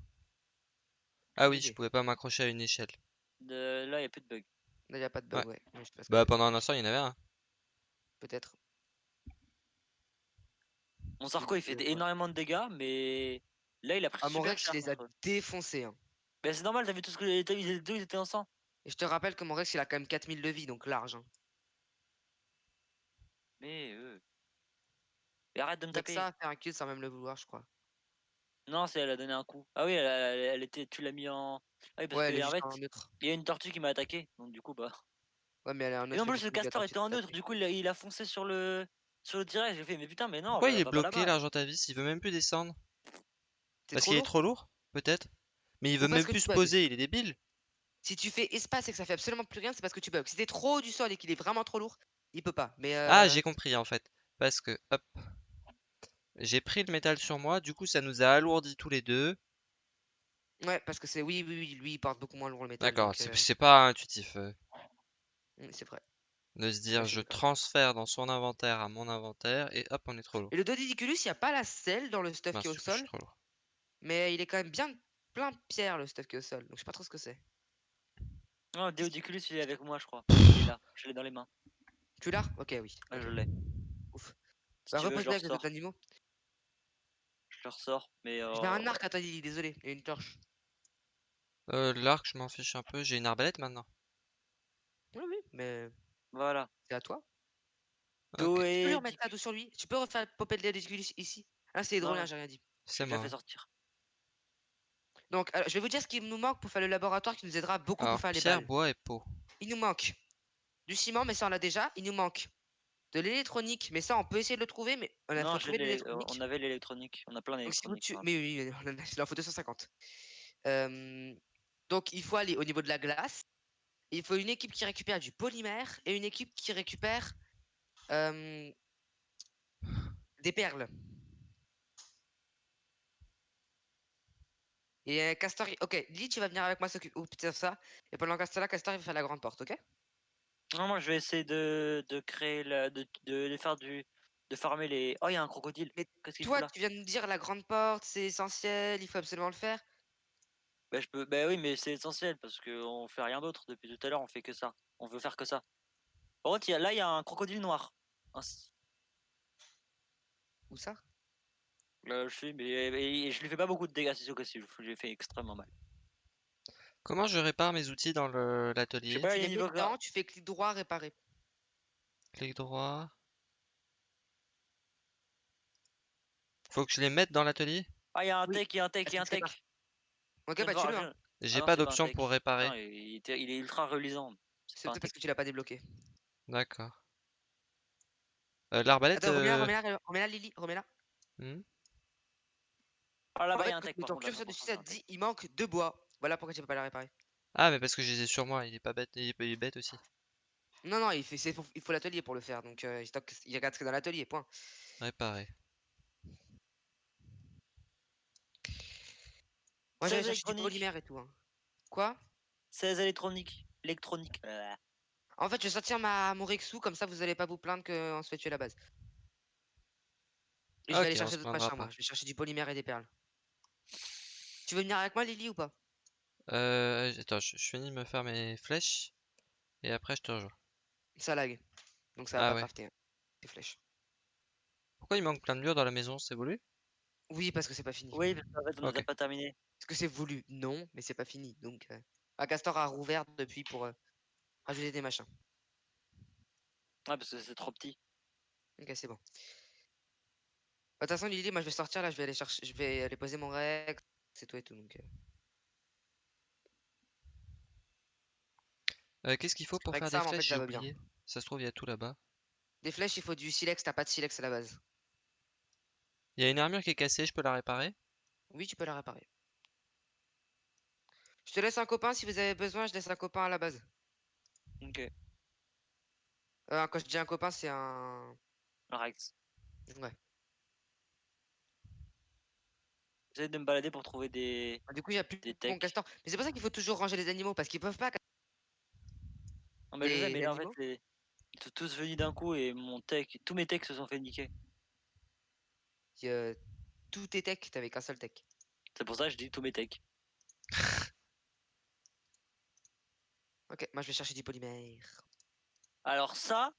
Speaker 1: Ah oui, je pouvais pas m'accrocher à une échelle.
Speaker 3: De- Là, il n'y a plus de bug.
Speaker 2: Là, y a pas de bug, ouais. Mais je sais
Speaker 1: Bah pendant un instant, il y en avait un.
Speaker 2: Peut-être.
Speaker 3: Mon Sarko, il fait
Speaker 2: ouais.
Speaker 3: énormément de dégâts, mais là, il a pris
Speaker 2: Ah, mon
Speaker 3: super
Speaker 2: Rex,
Speaker 3: cher.
Speaker 2: il les a défoncés. Hein.
Speaker 3: Mais c'est normal, t'as vu tout ce que les deux, ils étaient en sang.
Speaker 2: Et je te rappelle que mon Rex, il a quand même 4000 de vie, donc large. Hein.
Speaker 3: Mais euh... Et arrête de me taper.
Speaker 2: ça, faire un kill sans même le vouloir, je crois.
Speaker 3: Non, c'est elle a donné un coup. Ah oui, elle, a- elle- elle était, tu l'as mis en. Ah oui, parce
Speaker 2: Ouais,
Speaker 3: que
Speaker 2: elle est
Speaker 3: en
Speaker 2: juste
Speaker 3: fait,
Speaker 2: en neutre.
Speaker 3: il y a une tortue qui m'a attaqué, donc du coup, bah.
Speaker 2: Ouais, mais elle est en neutre.
Speaker 3: Et en plus, le castor était en neutre, du coup, il a, il a foncé sur le sur le direct. J'ai fait, mais putain, mais non.
Speaker 1: Pourquoi il est bloqué
Speaker 3: là-bas.
Speaker 1: l'Argentavis Il veut même plus descendre? Parce qu'il est trop lourd Peut-être Mais il veut
Speaker 2: parce
Speaker 1: même
Speaker 2: que
Speaker 1: plus
Speaker 2: tu
Speaker 1: se
Speaker 2: bugs.
Speaker 1: poser, il est débile.
Speaker 2: Si tu fais espace et que ça fait absolument plus rien, c'est parce que tu bugs. Si t'es trop haut du sol et qu'il est vraiment trop lourd, il peut pas. Mais
Speaker 1: Ah,
Speaker 2: euh,
Speaker 1: j'ai compris en fait. Parce que, hop. J'ai pris le métal sur moi, du coup ça nous a alourdi tous les deux.
Speaker 2: Ouais, parce que c'est. Oui, oui, oui, lui, il porte beaucoup moins lourd le métal.
Speaker 1: D'accord,
Speaker 2: donc,
Speaker 1: c'est
Speaker 2: euh,
Speaker 1: c'est pas intuitif euh,
Speaker 2: mm, C'est vrai.
Speaker 1: de se dire
Speaker 2: je suis
Speaker 1: je
Speaker 2: d'accord.
Speaker 1: transfère dans son inventaire à mon inventaire et hop, on est trop lourd.
Speaker 2: Et le Dodidiculus, il n'y a pas la selle dans le stuff
Speaker 1: Mince,
Speaker 2: qui est au
Speaker 1: je suis
Speaker 2: sol,
Speaker 1: trop lourd.
Speaker 2: mais il est quand même bien plein de pierres le stuff qui est au sol. Donc je sais pas trop ce que c'est.
Speaker 3: Non, Deodiculus, il est avec moi, je crois. Il est là, je l'ai dans les mains.
Speaker 2: Tu l'as? Ok, oui.
Speaker 3: Ah, je l'ai.
Speaker 2: Ouf.
Speaker 3: Si
Speaker 2: Bah,
Speaker 3: tu veux, je
Speaker 2: repose
Speaker 3: le
Speaker 2: avec les autres animaux.
Speaker 3: Je le ressors, mais.
Speaker 2: J'ai
Speaker 3: euh,
Speaker 2: un arc à toi, Lily, désolé. Et une torche.
Speaker 1: Euh, L'arc, je m'en fiche un peu. J'ai une arbalète maintenant.
Speaker 2: Oui, oui, mais
Speaker 3: Voilà.
Speaker 2: c'est à toi.
Speaker 1: Ok,
Speaker 2: Tu peux remettre la dos sur lui? Tu peux refaire popper le Dodidiculus ici? Ah, c'est drôle,
Speaker 3: Non.
Speaker 2: j'ai rien dit.
Speaker 1: C'est
Speaker 3: Je
Speaker 1: moi.
Speaker 3: fait sortir.
Speaker 2: Donc, alors, je vais vous dire ce qu'il nous manque pour faire le laboratoire qui nous aidera beaucoup
Speaker 1: Alors,
Speaker 2: pour faire les
Speaker 1: pierre,
Speaker 2: balles.
Speaker 1: bois et peau.
Speaker 2: Il nous manque du ciment, mais ça on l'a déjà. Il nous manque de l'électronique, mais ça on peut essayer de le trouver, mais on a
Speaker 3: Non, euh,
Speaker 2: l'électronique.
Speaker 3: on avait l'électronique. On a plein
Speaker 2: si
Speaker 3: d'électronique. hein.
Speaker 2: mais oui, il en faut 250. Euh, donc il faut aller au niveau de la glace. Il faut une équipe qui récupère du polymère et une équipe qui récupère euh, des perles. Et euh, Castor, ok, Lee, tu vas venir avec moi s'occuper de ça. Et pendant que là, Castor, il va faire la grande porte, ok?
Speaker 3: Non, moi je vais essayer de, de créer la, de, de, de faire du. de farmer les. Oh, il y a un crocodile.
Speaker 2: Mais Toi, tu viens de nous dire la grande porte, c'est essentiel, il faut absolument le faire.
Speaker 3: Bah, je peux... bah oui, mais c'est essentiel parce qu'on fait rien d'autre depuis tout à l'heure, on fait que ça. On veut faire que ça. Par contre, il y a- là, il y a un crocodile noir. Un
Speaker 2: Où ça?
Speaker 3: Là, je sais, mais je lui fais pas beaucoup de dégâts, c'est sûr que si, je lui fais extrêmement mal.
Speaker 1: Comment je répare mes outils dans le-
Speaker 3: Je
Speaker 1: l'atelier
Speaker 3: sais pas,
Speaker 2: Tu
Speaker 3: il y a
Speaker 2: les
Speaker 3: niveau
Speaker 2: mets dedans, tu fais clic droit, réparer.
Speaker 1: Clic droit. Faut que je les mette dans l'atelier?
Speaker 3: Ah, il y a un
Speaker 2: Oui.
Speaker 3: tech, il y a un tech, il y a un
Speaker 2: tu
Speaker 3: tech.
Speaker 2: Ok,
Speaker 3: viens
Speaker 2: bah
Speaker 3: voir,
Speaker 2: tu le. hein.
Speaker 1: J'ai
Speaker 3: non,
Speaker 1: pas
Speaker 3: c'est pas un
Speaker 1: d'option
Speaker 3: tech.
Speaker 1: pour réparer.
Speaker 3: Non, il, était- il est ultra reluisant. C'est
Speaker 2: C'est
Speaker 3: pas un
Speaker 2: peut-être parce que tu l'as pas débloqué.
Speaker 1: D'accord. Euh, L'arbalète.
Speaker 2: Attends, remets-la,
Speaker 1: euh,
Speaker 2: remets-la, remets-la, Lily, remets-la.
Speaker 1: hmm?
Speaker 3: Ah,
Speaker 2: En
Speaker 3: là-bas, il y a un tech.
Speaker 2: tu
Speaker 3: par
Speaker 2: ton
Speaker 3: contre,
Speaker 2: curseur
Speaker 3: là-bas,
Speaker 2: dessus, ça te dit il manque deux bois. Voilà pourquoi tu peux pas la réparer.
Speaker 1: Ah, mais parce que je les ai sur moi, il est pas bête, il est, il est bête aussi.
Speaker 2: Non, non, il, fait, faut- il faut l'atelier pour le faire. Donc euh, il, regarde ce qu'il y a dans l'atelier, point.
Speaker 1: Réparer.
Speaker 2: Moi
Speaker 3: C'est
Speaker 2: j'allais chercher du
Speaker 3: électronique.
Speaker 2: polymère et tout. hein. Quoi?
Speaker 3: 16 électroniques. Électronique. Euh,
Speaker 2: En fait, je vais sortir ma, mon Rexou, comme ça vous allez pas vous plaindre qu'on se fait tuer à la base. Et je vais aller chercher d'autres machins, moi. Je vais chercher du polymère et des perles. Tu veux venir avec moi, Lily, ou pas?
Speaker 1: Euh, attends, je, je finis de me faire mes flèches. Et après, je te rejoins.
Speaker 2: Ça lag. Donc ça va
Speaker 1: Ah
Speaker 2: pas
Speaker 1: ouais.
Speaker 2: crafter. Les flèches.
Speaker 1: Pourquoi il manque plein de murs dans la maison? C'est voulu?
Speaker 2: Oui, parce que c'est pas fini.
Speaker 3: Oui, parce qu'en fait, on n'a
Speaker 1: Ok.
Speaker 3: pas terminé.
Speaker 2: Parce que c'est voulu. Non, mais c'est pas fini. Donc, euh... ah, Castor a rouvert depuis pour euh, rajouter des machins.
Speaker 3: Ouais, parce que c'est trop petit.
Speaker 2: Ok, c'est bon. Bah, De toute façon, Lily, moi je vais sortir là, je vais aller chercher, je vais aller poser mon Rex, c'est tout et tout. Donc, euh,
Speaker 1: Euh, Qu'est-ce qu'il faut pour
Speaker 2: Avec
Speaker 1: faire
Speaker 2: ça,
Speaker 1: des
Speaker 2: en fait,
Speaker 1: flèches?
Speaker 2: ça va
Speaker 1: oublié. Ça se trouve, il y a tout là-bas.
Speaker 2: Des flèches, il faut du silex, t'as pas de silex à la base.
Speaker 1: Il y a une armure qui est cassée, je peux la réparer?
Speaker 2: Oui, tu peux la réparer. Je te laisse un copain si vous avez besoin, je laisse un copain à la base.
Speaker 3: Ok.
Speaker 2: Euh, quand je dis un copain, c'est un.
Speaker 3: Un Rex.
Speaker 2: Ouais.
Speaker 3: J'essaie de me balader pour trouver des.
Speaker 2: Ah, Du coup, il y a plus
Speaker 3: Des
Speaker 2: de castor. Mais c'est pour ça qu'il faut toujours ranger les animaux parce qu'ils peuvent pas.
Speaker 3: Non, mais je sais,
Speaker 2: Des
Speaker 3: mais là, en fait, ils sont tous venus d'un coup et mon tech, tous mes techs se sont fait niquer.
Speaker 2: euh, Tous tes techs, t'avais qu'un seul tech.
Speaker 3: C'est pour ça que je dis tous mes techs.
Speaker 2: Ok, moi je vais chercher du polymère.
Speaker 3: Alors, ça,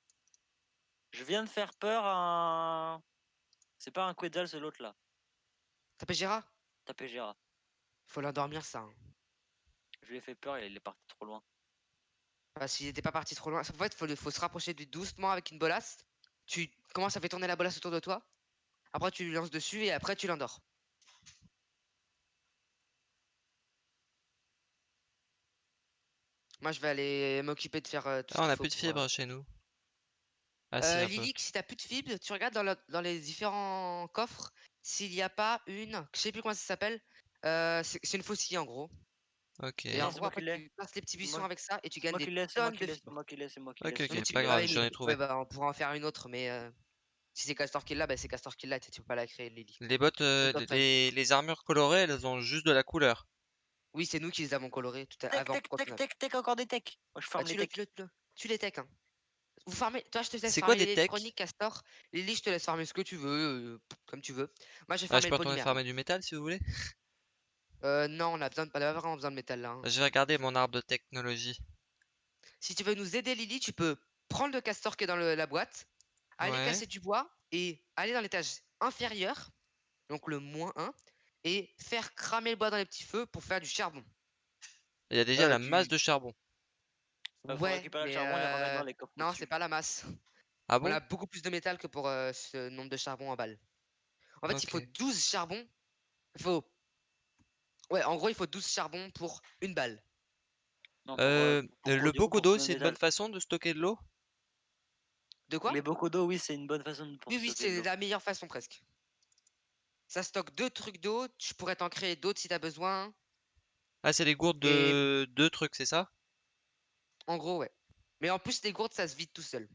Speaker 3: je viens de faire peur à un. C'est pas un Quetzal, c'est l'autre là.
Speaker 2: T'appelles Gérard?
Speaker 3: Tapé Gérard.
Speaker 2: Faut l'endormir ça. hein.
Speaker 3: Je lui ai fait peur et il est parti trop loin.
Speaker 2: Bah, s'il était pas parti trop loin. En fait, faut, le- faut se rapprocher du doucement avec une bolasse. Tu commences à faire tourner la bolasse autour de toi. Après, tu lui lances dessus et après, tu l'endors. Moi, je vais aller m'occuper de faire euh, tout
Speaker 1: Ah, on a
Speaker 2: faut
Speaker 1: plus de
Speaker 2: pour, euh,
Speaker 1: fibres chez nous. Ah, si,
Speaker 2: Euh, si t'as plus de fibres, tu regardes dans, le- dans les différents coffres s'il n'y a pas une, je sais plus comment ça s'appelle. euh, c'est c'est une faucille en gros.
Speaker 1: Ok.
Speaker 2: Et après, tu passes les petits buissons
Speaker 3: moi-
Speaker 2: avec ça et tu gagnes
Speaker 3: moi
Speaker 2: des tonnes
Speaker 3: qui
Speaker 2: de
Speaker 3: l'ai, c'est
Speaker 2: fibres.
Speaker 3: moi qui l'ai, c'est moi qui
Speaker 1: Ok,
Speaker 3: l'ai.
Speaker 1: ok,
Speaker 3: qui
Speaker 1: pas grave, j'en ai trouvé.
Speaker 2: ouais, bah, on pourra en faire une autre, mais euh, si c'est Castor qui l'a, bah, c'est Castor qui l'a, tu tu peux pas la créer, Lily.
Speaker 1: Les bottes, euh, les, les armures colorées, elles ont juste de la couleur.
Speaker 2: Oui, c'est nous qui les avons colorés tout à avant.
Speaker 3: tech, tech, tech, tech, encore des techs. Moi, je farme
Speaker 2: tu,
Speaker 3: les
Speaker 2: le,
Speaker 3: techs.
Speaker 2: tu, le, tu le- tu les tech. Hein. Vous farmez, toi je te laisse
Speaker 1: C'est quoi
Speaker 2: farmer
Speaker 1: des techs?
Speaker 2: l'électronique, Castor. Lily, je te laisse farmer ce que tu veux, euh, comme tu veux. Moi je vais
Speaker 1: Ah,
Speaker 2: farmer
Speaker 1: je
Speaker 2: le
Speaker 1: peux farmer du métal si vous voulez?
Speaker 2: Euh, non, on a besoin de, on a vraiment besoin de métal là. hein.
Speaker 1: Je vais regarder mon arbre de technologie.
Speaker 2: Si tu veux nous aider, Lily, tu peux prendre le castor qui est dans le- la boîte, aller
Speaker 1: Ouais.
Speaker 2: casser du bois et aller dans l'étage inférieur, donc le moins 1, et faire cramer le bois dans les petits feux pour faire du charbon.
Speaker 1: Il y a déjà
Speaker 2: Euh,
Speaker 1: la masse de charbon.
Speaker 3: Faut
Speaker 2: ouais,
Speaker 3: récupérer le
Speaker 2: mais
Speaker 3: charbon et le remettre
Speaker 2: euh,
Speaker 3: les coffres
Speaker 2: non, c'est pas la masse.
Speaker 1: Ah
Speaker 2: On
Speaker 1: bon
Speaker 2: a beaucoup plus de métal que pour euh, ce nombre de charbon en balle. En fait, il faut
Speaker 1: Ok.
Speaker 2: 12 charbons. Il faut. Ouais, en gros, il faut 12 charbons pour une balle.
Speaker 3: Non, pour,
Speaker 1: Euh,
Speaker 3: pour
Speaker 1: le
Speaker 3: produire-
Speaker 1: beaucoup
Speaker 3: pour
Speaker 1: d'eau, c'est une bonne façon de stocker de l'eau?
Speaker 2: De quoi?
Speaker 3: Les bocaux d'eau, oui, c'est une bonne façon de
Speaker 2: Oui, oui,
Speaker 3: stocker de
Speaker 2: c'est
Speaker 3: l'eau.
Speaker 2: la meilleure façon presque. Ça stocke deux trucs d'eau. Tu pourrais t'en créer d'autres si t'as besoin.
Speaker 1: Ah, c'est les gourdes
Speaker 2: Et-
Speaker 1: de deux trucs, c'est ça?
Speaker 2: En gros, ouais. Mais en plus, les gourdes, ça se vide tout seul.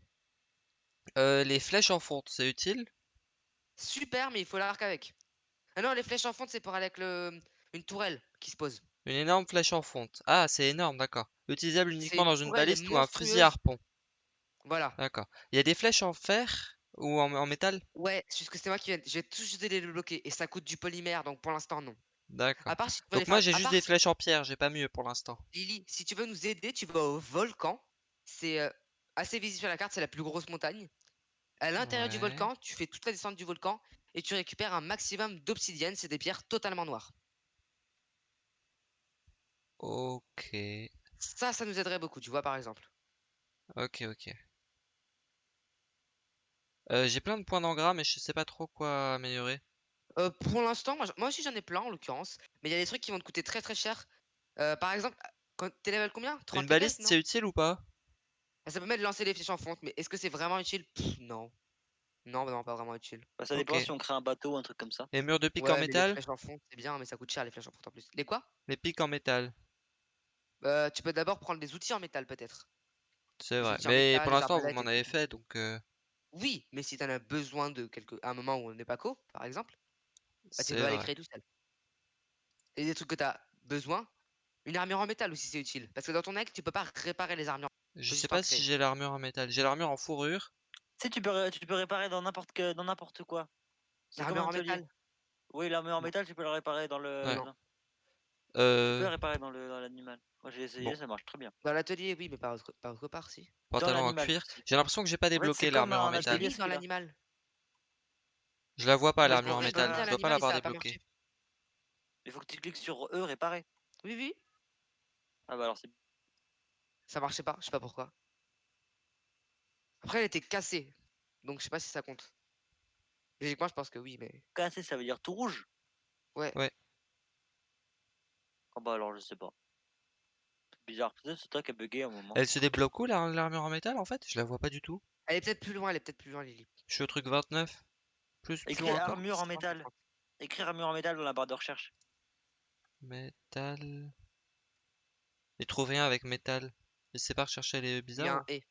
Speaker 1: Euh, Les flèches en fonte, c'est utile?
Speaker 2: Super, mais il faut l'arc avec. Ah non, les flèches en fonte, c'est pour aller avec le... une tourelle qui se pose.
Speaker 1: Une énorme flèche en fonte. Ah, c'est énorme, d'accord. Utilisable uniquement dans une baliste ou un fusil à harpon.
Speaker 2: Voilà.
Speaker 1: D'accord. Il y a des flèches en fer ou en, en métal?
Speaker 2: Ouais, c'est juste que c'est moi qui viens. J'ai tout juste les bloquer. Et ça coûte du polymère, donc pour l'instant, non.
Speaker 1: D'accord.
Speaker 2: Si
Speaker 1: Donc moi j'ai juste des
Speaker 2: si-
Speaker 1: flèches en pierre, j'ai pas mieux pour l'instant.
Speaker 2: Lily, si tu veux nous aider, tu vas au volcan. C'est euh, assez visible sur la carte, c'est la plus grosse montagne. À l'intérieur du volcan, tu fais toute la descente du volcan et tu récupères un maximum d'obsidienne, c'est des pierres totalement noires.
Speaker 1: Ok.
Speaker 2: Ça, ça nous aiderait beaucoup, tu vois, par exemple.
Speaker 1: Ok, ok. Euh, j'ai plein de points d'engras, mais je sais pas trop quoi améliorer.
Speaker 2: Euh, pour l'instant, moi, j- moi aussi j'en ai plein en l'occurrence, mais il y a des trucs qui vont te coûter très très cher. Euh, par exemple, quand t'es level combien? 30
Speaker 1: Une baliste,
Speaker 2: non?
Speaker 1: c'est utile ou pas?
Speaker 2: Ah, Ça permet de lancer les flèches en fonte, mais est-ce que c'est vraiment utile? Pff, Non. Non, non, pas vraiment utile.
Speaker 3: Bah, ça dépend
Speaker 1: Ok.
Speaker 3: si on crée un bateau ou un truc comme ça.
Speaker 1: Les murs de pique
Speaker 2: Ouais,
Speaker 1: en
Speaker 2: mais les
Speaker 1: métal?
Speaker 2: flèches en fonte, c'est bien, mais ça coûte cher les flèches en fonte en plus. Les quoi?
Speaker 1: Les pics en métal.
Speaker 2: Euh, Tu peux d'abord prendre des outils en métal peut-être.
Speaker 1: C'est vrai.
Speaker 2: outils en
Speaker 1: Mais
Speaker 2: métal,
Speaker 1: pour
Speaker 2: les
Speaker 1: l'instant, vous
Speaker 2: arbalètes
Speaker 1: m'en avez fait, donc euh,
Speaker 2: Oui, mais si t'en as besoin de quelque... à un moment où on n'est pas co, par exemple, bah, tu
Speaker 1: c'est
Speaker 2: peux
Speaker 1: vrai.
Speaker 2: créer tout seul. Et des trucs que t'as besoin, une armure en métal aussi c'est utile. Parce que dans ton deck, tu peux pas réparer les armures.
Speaker 1: Je sais pas si
Speaker 2: créer.
Speaker 1: j'ai l'armure en métal. J'ai l'armure en fourrure.
Speaker 3: Tu sais, tu peux, ré- tu peux réparer dans n'importe que, dans n'importe quoi. C'est comme
Speaker 2: L'armure
Speaker 3: un
Speaker 2: en
Speaker 3: atelier?
Speaker 2: métal?
Speaker 3: Oui, l'armure en
Speaker 2: Non.
Speaker 3: métal, tu peux la réparer dans le.
Speaker 1: Ouais.
Speaker 3: dans- Tu peux
Speaker 1: Euh,
Speaker 3: la réparer dans le dans l'animal. Moi j'ai essayé,
Speaker 1: Bon.
Speaker 3: ça marche très bien.
Speaker 2: Dans l'atelier, oui, mais pas autre, part, si.
Speaker 1: pantalon en
Speaker 3: l'animal
Speaker 1: cuir. J'ai l'impression que j'ai pas débloqué l'armure en métal.
Speaker 2: dans l'animal.
Speaker 1: Je la vois pas l'armure en métal. Je dois pas l'avoir débloquée.
Speaker 3: Il faut que tu cliques sur E, réparer.
Speaker 2: Oui, oui,
Speaker 3: Ah bah alors c'est
Speaker 2: ça marchait pas, je sais pas pourquoi. Après, elle était cassée, donc je sais pas si ça compte. Logiquement, je pense que oui, mais.
Speaker 3: cassé, ça veut dire tout rouge.
Speaker 2: Ouais.
Speaker 1: Ouais.
Speaker 3: Ah bah alors je sais pas. C'est bizarre, peut-être c'est toi qui as bugué à un moment.
Speaker 1: Elle se débloque où la- l'armure en métal en fait? Je la vois pas du tout.
Speaker 2: Elle est peut-être plus loin, elle est peut-être plus loin, Lily.
Speaker 1: Je suis au truc 29. Plus, plus
Speaker 3: Écris
Speaker 1: loin encore.
Speaker 3: armure en
Speaker 2: 50,
Speaker 3: métal.
Speaker 2: 50.
Speaker 3: Écrire armure en métal dans la barre de recherche.
Speaker 1: Métal. Et trouve rien avec métal. Je sais pas rechercher les
Speaker 2: Il y a
Speaker 1: bizarres.
Speaker 2: un et.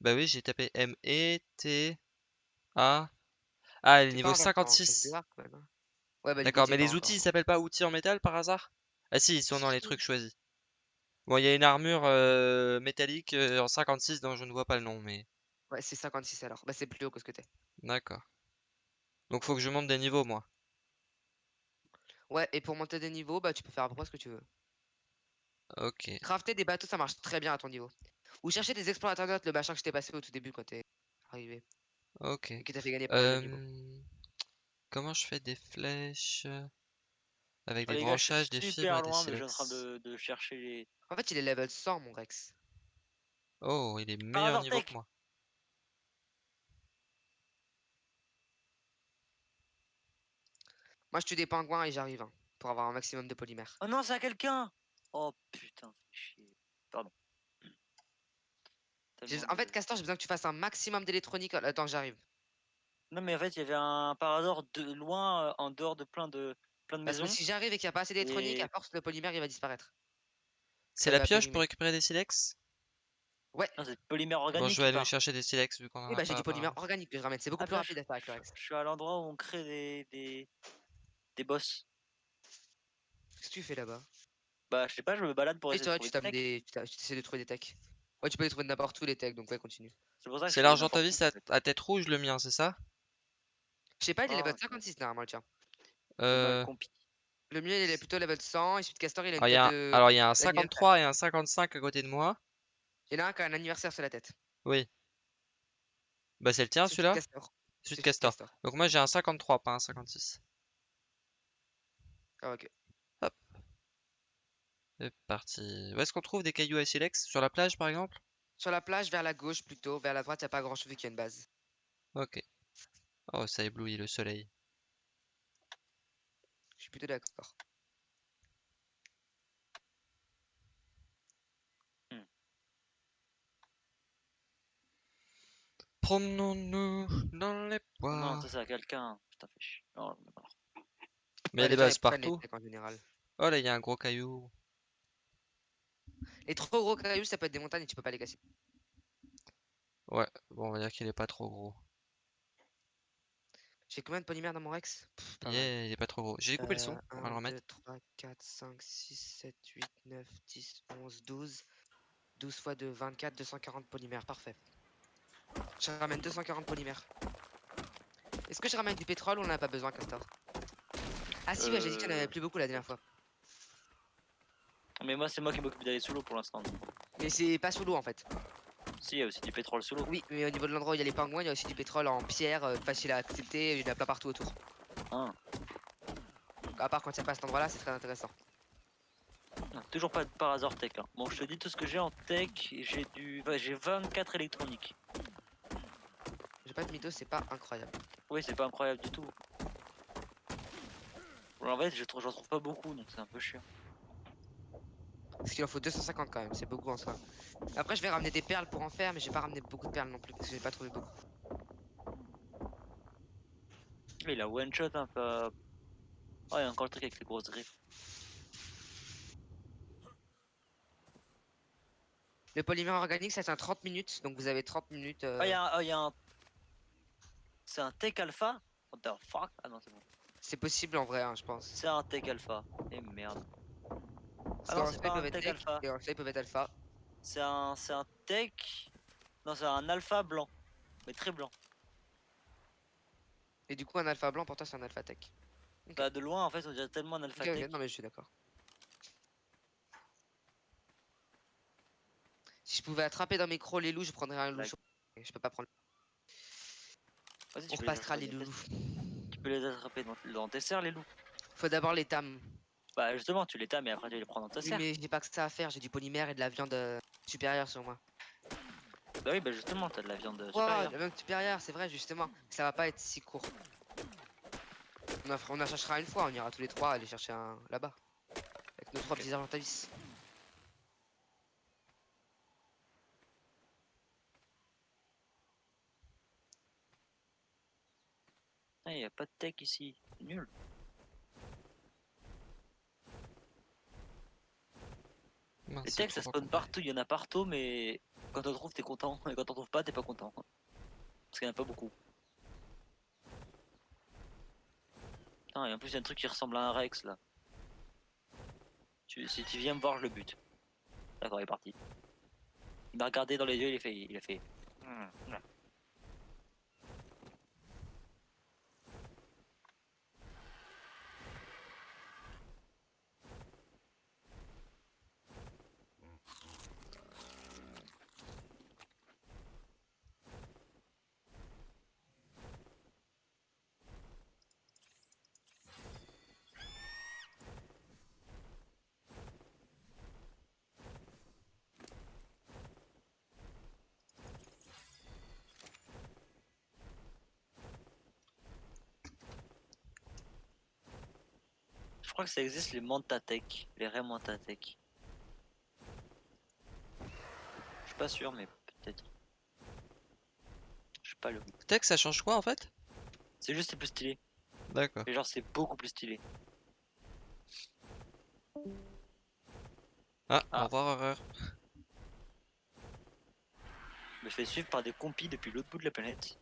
Speaker 1: Bah oui, j'ai tapé M-E-T-A. Ah, elle est niveau
Speaker 2: pas inventant, hein, c'est
Speaker 1: 56.
Speaker 2: bizarre, quand même, hein. Ouais, bah,
Speaker 1: D'accord, mais les outils, ils s'appellent pas outils en métal par hasard? Ah si, ils sont dans les trucs choisis. Bon, il y a une armure euh, métallique euh, en 56 dont je ne vois pas le nom, mais
Speaker 2: Ouais, c'est 56 alors. Bah, c'est plus haut que ce que t'es.
Speaker 1: d'accord. Donc faut que je monte des niveaux, moi.
Speaker 2: Ouais, et pour monter des niveaux, bah, tu peux faire à peu près ce que tu veux.
Speaker 1: Ok.
Speaker 2: Crafter des bateaux, ça marche très bien à ton niveau. Ou chercher des explorateurs notes, le machin que je t'ai passé au tout début quand t'es arrivé.
Speaker 1: Ok.
Speaker 2: Et qui t'a fait gagner niveaux.
Speaker 1: Euh, Comment je fais des flèches? Avec
Speaker 3: Ah,
Speaker 1: des
Speaker 3: les gars,
Speaker 1: branchages, des fibres et des
Speaker 3: mais je suis en train
Speaker 1: silex?
Speaker 3: de, de chercher les.
Speaker 2: En fait, il est level 100, mon Rex.
Speaker 1: Oh, il est meilleur
Speaker 3: hasard,
Speaker 1: niveau que moi.
Speaker 2: Moi, je tue des pingouins et j'arrive hein, pour avoir un maximum de polymère.
Speaker 3: Oh non, c'est à quelqu'un Oh putain, fais chier. Pardon.
Speaker 2: En fait, Castor, j'ai besoin que tu fasses un maximum d'électronique. Attends, j'arrive.
Speaker 3: Non mais en fait, il y avait un parador de loin, euh, en dehors de plein de plein de
Speaker 2: Parce que si j'arrive et qu'il n'y a pas assez d'électronique, à
Speaker 3: Et-
Speaker 2: force, le polymère, il va disparaître.
Speaker 1: C'est
Speaker 2: Ça
Speaker 1: la
Speaker 2: va
Speaker 1: pioche pour récupérer des silex?
Speaker 2: Ouais.
Speaker 3: Non, c'est polymère
Speaker 1: Bon,
Speaker 3: organique.
Speaker 1: je vais aller chercher des silex vu qu'on en
Speaker 2: Oui,
Speaker 1: a
Speaker 2: bah, j'ai
Speaker 1: pas
Speaker 2: du polymère
Speaker 1: apparemment.
Speaker 2: organique que je ramène. C'est beaucoup
Speaker 3: Ah,
Speaker 2: plus
Speaker 3: bah,
Speaker 2: rapide à faire avec le Rex.
Speaker 3: Je suis à l'endroit où on crée des des, des boss.
Speaker 2: Qu'est-ce que tu fais là-bas?
Speaker 3: Bah je sais pas, je me balade pour
Speaker 2: Oui,
Speaker 3: essayer
Speaker 2: c'est
Speaker 3: de
Speaker 2: vrai,
Speaker 3: trouver
Speaker 2: tu tapes
Speaker 3: des techs.
Speaker 2: des. Tu tu essaies de trouver des techs. Ouais, tu peux les trouver de n'importe où les techs, donc ouais, continue.
Speaker 3: C'est pour ça que je
Speaker 1: C'est
Speaker 3: fais
Speaker 1: l'argent ta vie, c'est
Speaker 3: en fait.
Speaker 1: à, à tête rouge le mien, c'est ça?
Speaker 2: Je sais pas, il est
Speaker 3: Ah,
Speaker 2: level
Speaker 3: ok.
Speaker 2: 56 normalement, le tien.
Speaker 1: Euh.
Speaker 2: Le mien, il est plutôt level 100. Et celui de Castor, il a une
Speaker 1: alors, il y
Speaker 2: tête
Speaker 1: a un,
Speaker 2: de.
Speaker 1: alors, il y a un
Speaker 2: d'anniversaire.
Speaker 1: 53 et un 55 à côté de moi.
Speaker 2: Il y en a un qui a un anniversaire sur la tête.
Speaker 1: Oui. Bah c'est le tien celui-là? Celui de Castor.
Speaker 2: Castor.
Speaker 1: Donc moi j'ai un 53, pas un 56.
Speaker 2: Ah, ok.
Speaker 1: C'est parti. Où est-ce qu'on trouve des cailloux à silex? Sur la plage par exemple?
Speaker 2: Sur la plage, vers la gauche plutôt. Vers la droite, il a pas grand chose vu qu'il y a une base.
Speaker 1: Ok. Oh, ça éblouit le soleil.
Speaker 2: Je suis plutôt d'accord.
Speaker 1: Promenons-nous dans les
Speaker 3: Oh non,
Speaker 1: bois.
Speaker 3: ça c'est à quelqu'un. Putain, fais chier. Non, mais
Speaker 2: Ouais,
Speaker 1: il y a des bases partout.
Speaker 2: en général.
Speaker 1: Oh là, il y a un gros caillou.
Speaker 2: Les trop gros cailloux, ça peut être des montagnes et tu peux pas les casser.
Speaker 1: Ouais, bon, on va dire qu'il est pas trop gros.
Speaker 2: J'ai combien de polymères dans mon Rex? Pff, pas mal.
Speaker 1: Yeah, il est pas trop gros. J'ai coupé le son,
Speaker 2: Euh,
Speaker 1: on va le
Speaker 2: 1,
Speaker 1: remettre.
Speaker 2: 2, 3, 4, 5, 6, 7, 8, 9, 10, 11, 12. 12 fois 2, 24, 240 polymères, parfait. Je ramène 240 polymères. Est-ce que je ramène du pétrole ou on en a pas besoin, Castor? Ah si, ouais, j'ai dit qu'il y en avait
Speaker 3: Euh.
Speaker 2: plus beaucoup la dernière fois.
Speaker 3: Mais moi, c'est moi qui m'occupe d'aller sous l'eau pour l'instant.
Speaker 2: Mais c'est pas sous l'eau en fait.
Speaker 3: Si, il y a aussi du pétrole sous l'eau.
Speaker 2: Oui, mais au niveau de l'endroit où il y a les pingouins, il y a aussi du pétrole en pierre, euh, facile à accepter, il y en a plein partout autour.
Speaker 3: Ah.
Speaker 2: Donc, à part quand il n'y a pas cet endroit-là, c'est très intéressant.
Speaker 3: Non, toujours pas de par hasard tech. Hein. Bon, je te dis tout ce que j'ai en tech. J'ai du, j'ai 24 électroniques.
Speaker 2: J'ai pas de mytho, c'est pas incroyable.
Speaker 3: Oui, c'est pas incroyable du tout. Bon, en fait, je j'en trouve pas beaucoup, donc c'est un peu chiant.
Speaker 2: Parce qu'il en faut 250 quand même, c'est beaucoup en soi. Après, je vais ramener des perles pour en faire, mais j'ai pas ramené beaucoup de perles non plus, parce que j'ai pas trouvé beaucoup.
Speaker 3: Mais il a one shot un peu. Oh, il y a encore le truc avec les grosses griffes.
Speaker 2: Le polymère organique, ça tient 30 minutes, donc vous avez 30 minutes. euh,
Speaker 3: Oh, il y a un. oh, il y a un... C'est un tech alpha? What the fuck? Ah non, c'est bon.
Speaker 2: C'est possible en vrai, hein, je pense.
Speaker 3: C'est un tech alpha. Et merde. Ah non,
Speaker 2: qu'en
Speaker 3: c'est pas
Speaker 2: ils
Speaker 3: un
Speaker 2: peuvent être
Speaker 3: tech
Speaker 2: tech,
Speaker 3: alpha.
Speaker 2: Et être alpha.
Speaker 3: C'est un, c'est un tech. Non, c'est un alpha blanc. Mais très blanc.
Speaker 2: Et du coup, un alpha blanc, pour toi, c'est un alpha tech.
Speaker 3: Bah, de loin, en fait, on dirait tellement un alpha tech.
Speaker 2: non, mais je suis d'accord. Si je pouvais attraper dans mes crocs les loups, je prendrais un loup. Je peux pas prendre. On
Speaker 3: les
Speaker 2: repassera les loulous.
Speaker 3: Tu peux les attraper dans, dans tes serres, les loups.
Speaker 2: Faut d'abord les tam.
Speaker 3: Bah, justement, tu les tames et après tu les prends dans ta serre.
Speaker 2: mais j'ai pas que ça à faire, j'ai du polymère et de la viande euh, supérieure sur moi.
Speaker 3: Bah oui, bah justement, t'as de la viande
Speaker 2: Wow,
Speaker 3: supérieure.
Speaker 2: la viande supérieure, c'est vrai, justement. Ça va pas être si court. On en, fera- on en cherchera une fois, on ira tous les trois aller chercher un là-bas. Avec nos trois
Speaker 3: Ok.
Speaker 2: petits argentavis.
Speaker 3: Ah, y a pas de tech ici. Nul.
Speaker 1: Mince,
Speaker 3: Les
Speaker 1: c'est
Speaker 3: techs, ça spawn partout, il y en a partout, mais quand on trouve, t'es content. Et quand on trouve pas, t'es pas content. Parce qu'il y en a pas beaucoup. Putain, et en plus, il y a un truc qui ressemble à un Rex là. Tu- si tu viens me voir, je le bute. D'accord, il est parti. Il m'a regardé dans les yeux, il a fait. Il a fait. Hmm, crois que ça existe les Mantatech, les vrais Mantatech. Je suis pas sûr, mais peut-être. Je sais pas le.
Speaker 1: Tech, ça change quoi en fait?
Speaker 3: C'est juste c'est plus stylé.
Speaker 1: D'accord.
Speaker 3: Et genre c'est beaucoup plus stylé.
Speaker 1: Ah,
Speaker 3: Ah.
Speaker 1: au revoir, horreur.
Speaker 3: Je me fais suivre par des compis depuis l'autre bout de la planète.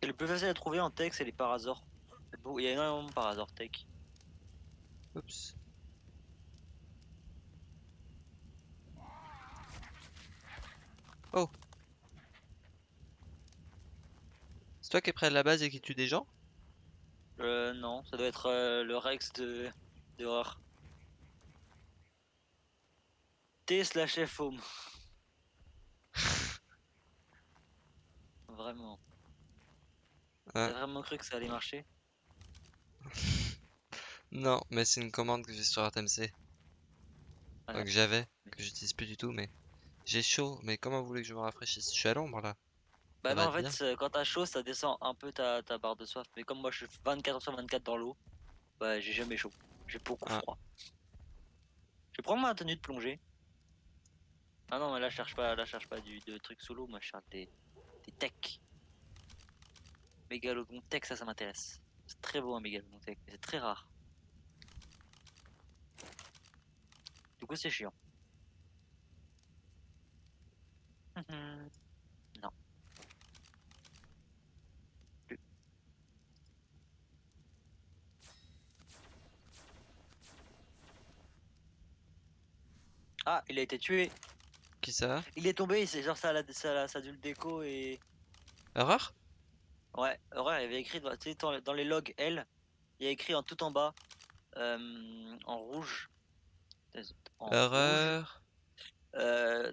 Speaker 3: C'est le plus facile à trouver en tech, c'est les beau- Il y a énormément de parasaures tech.
Speaker 1: Oups. Oh. C'est toi qui es près de la base et qui tue des gens?
Speaker 3: Euh, non, ça doit être euh, le Rex de, Horror. T slash F home. Vraiment. T'as vraiment cru que ça allait marcher?
Speaker 1: Non, mais c'est une commande que j'ai sur RTMC.
Speaker 3: Ah,
Speaker 1: que j'avais, que j'utilise plus du tout, mais j'ai chaud. Mais comment vous voulez que je me rafraîchisse? Je suis à l'ombre là.
Speaker 3: Bah
Speaker 1: Ça
Speaker 3: non, en fait, c'est- quand t'as chaud, ça descend un peu ta, ta barre de soif. Mais comme moi, je suis 24 sur 24 dans l'eau, bah j'ai jamais chaud. J'ai beaucoup
Speaker 1: Ah.
Speaker 3: froid. Je prendre ma tenue de plongée. Ah non, mais là, je cherche pas, là, je cherche pas du, de trucs solo. Moi, je cherche des, des techs. Mégalodon tech, ça, ça m'intéresse. C'est très beau un mégalodon tech, mais c'est très rare. Du coup, c'est chiant. Non. Plus. Ah, il a été tué.
Speaker 1: Qui ça?
Speaker 3: Il est tombé, c'est genre ça, ça, a- ça a dû le déco et.
Speaker 1: Horreur
Speaker 3: Ouais, Horreur, il avait écrit dans, les logs L, il y a écrit en tout en bas, euh, en rouge, En rouge. Euh,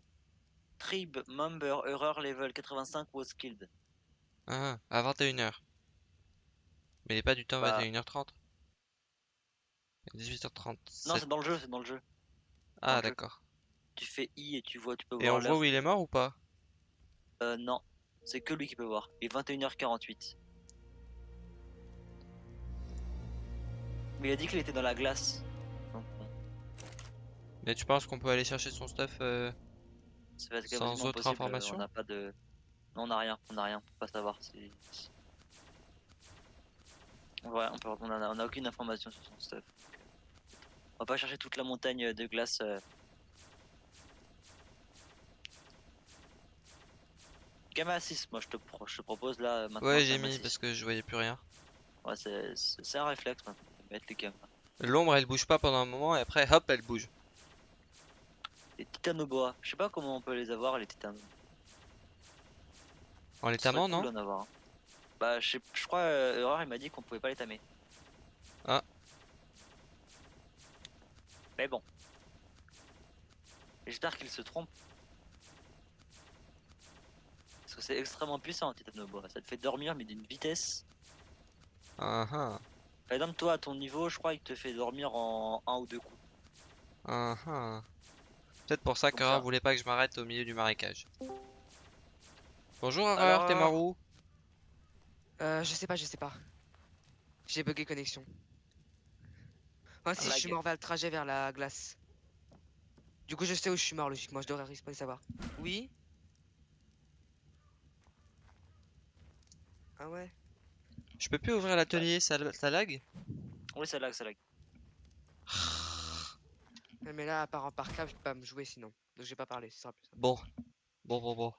Speaker 3: Tribe member error level 85 was killed.
Speaker 1: Ah, à 21h. Mais il est pas du temps
Speaker 3: Bah.
Speaker 1: 21h30. 18h30.
Speaker 3: Non, c'est dans le jeu, c'est dans le jeu.
Speaker 1: Ah, d'accord.
Speaker 3: Tu fais I et tu vois, tu peux
Speaker 1: Et
Speaker 3: voir
Speaker 1: on voit où il est mort ou pas?
Speaker 3: Euh, non, c'est que lui qui peut voir. Il est 21h48. Mais il a dit qu'il était dans la glace. Donc, bon,
Speaker 1: Mais tu penses qu'on peut aller chercher son stuff euh, Sans autre information
Speaker 3: On n'a pas de. Non, on n'a rien, on n'a rien, on peut pas savoir. Ouais, on, peut... on, a... on a aucune information sur son stuff. On va pas chercher toute la montagne de glace. euh. Gamma 6, moi je te, pro- je te propose là maintenant.
Speaker 1: Ouais, j'ai mis
Speaker 3: 6.
Speaker 1: parce que je voyais plus rien.
Speaker 3: Ouais, c'est un réflexe maintenant, mettre les gammas.
Speaker 1: L'ombre elle bouge pas pendant un moment et après hop elle bouge.
Speaker 3: Les titanoboa, je sais pas comment on peut les avoir les titanes.
Speaker 1: En les tamant, non
Speaker 3: avoir. Bah, je, crois, euh, Erreur, il m'a dit qu'on pouvait pas les tamer.
Speaker 1: Ah.
Speaker 3: Mais bon. J'espère qu'il se trompe. Parce que c'est extrêmement puissant, Titanoboa. Ça te fait dormir, mais d'une vitesse.
Speaker 1: Ah ah.
Speaker 3: Par exemple, toi, à ton niveau, je crois qu'il te fait dormir en un ou deux coups.
Speaker 1: ah ah. Peut-être pour ça qu'Aurore voulait pas que je m'arrête au milieu du marécage. Bonjour
Speaker 2: Alors,
Speaker 1: Aurore, t'es mort où?
Speaker 2: Euh, je sais pas, je sais pas. J'ai bugué connexion. Moi si je suis mort vers le trajet vers la glace. Du coup je sais où je suis mort logiquement, je devrais respawner savoir. Oui? Ah ouais
Speaker 1: Je peux plus ouvrir l'atelier, ça, ça lag
Speaker 3: Oui, ça lag, ça lag.
Speaker 2: Mais là à part en par câble, je peux pas me jouer sinon. Donc je vais pas parler, ce sera plus simple.
Speaker 1: Bon. Bon, bon, bon.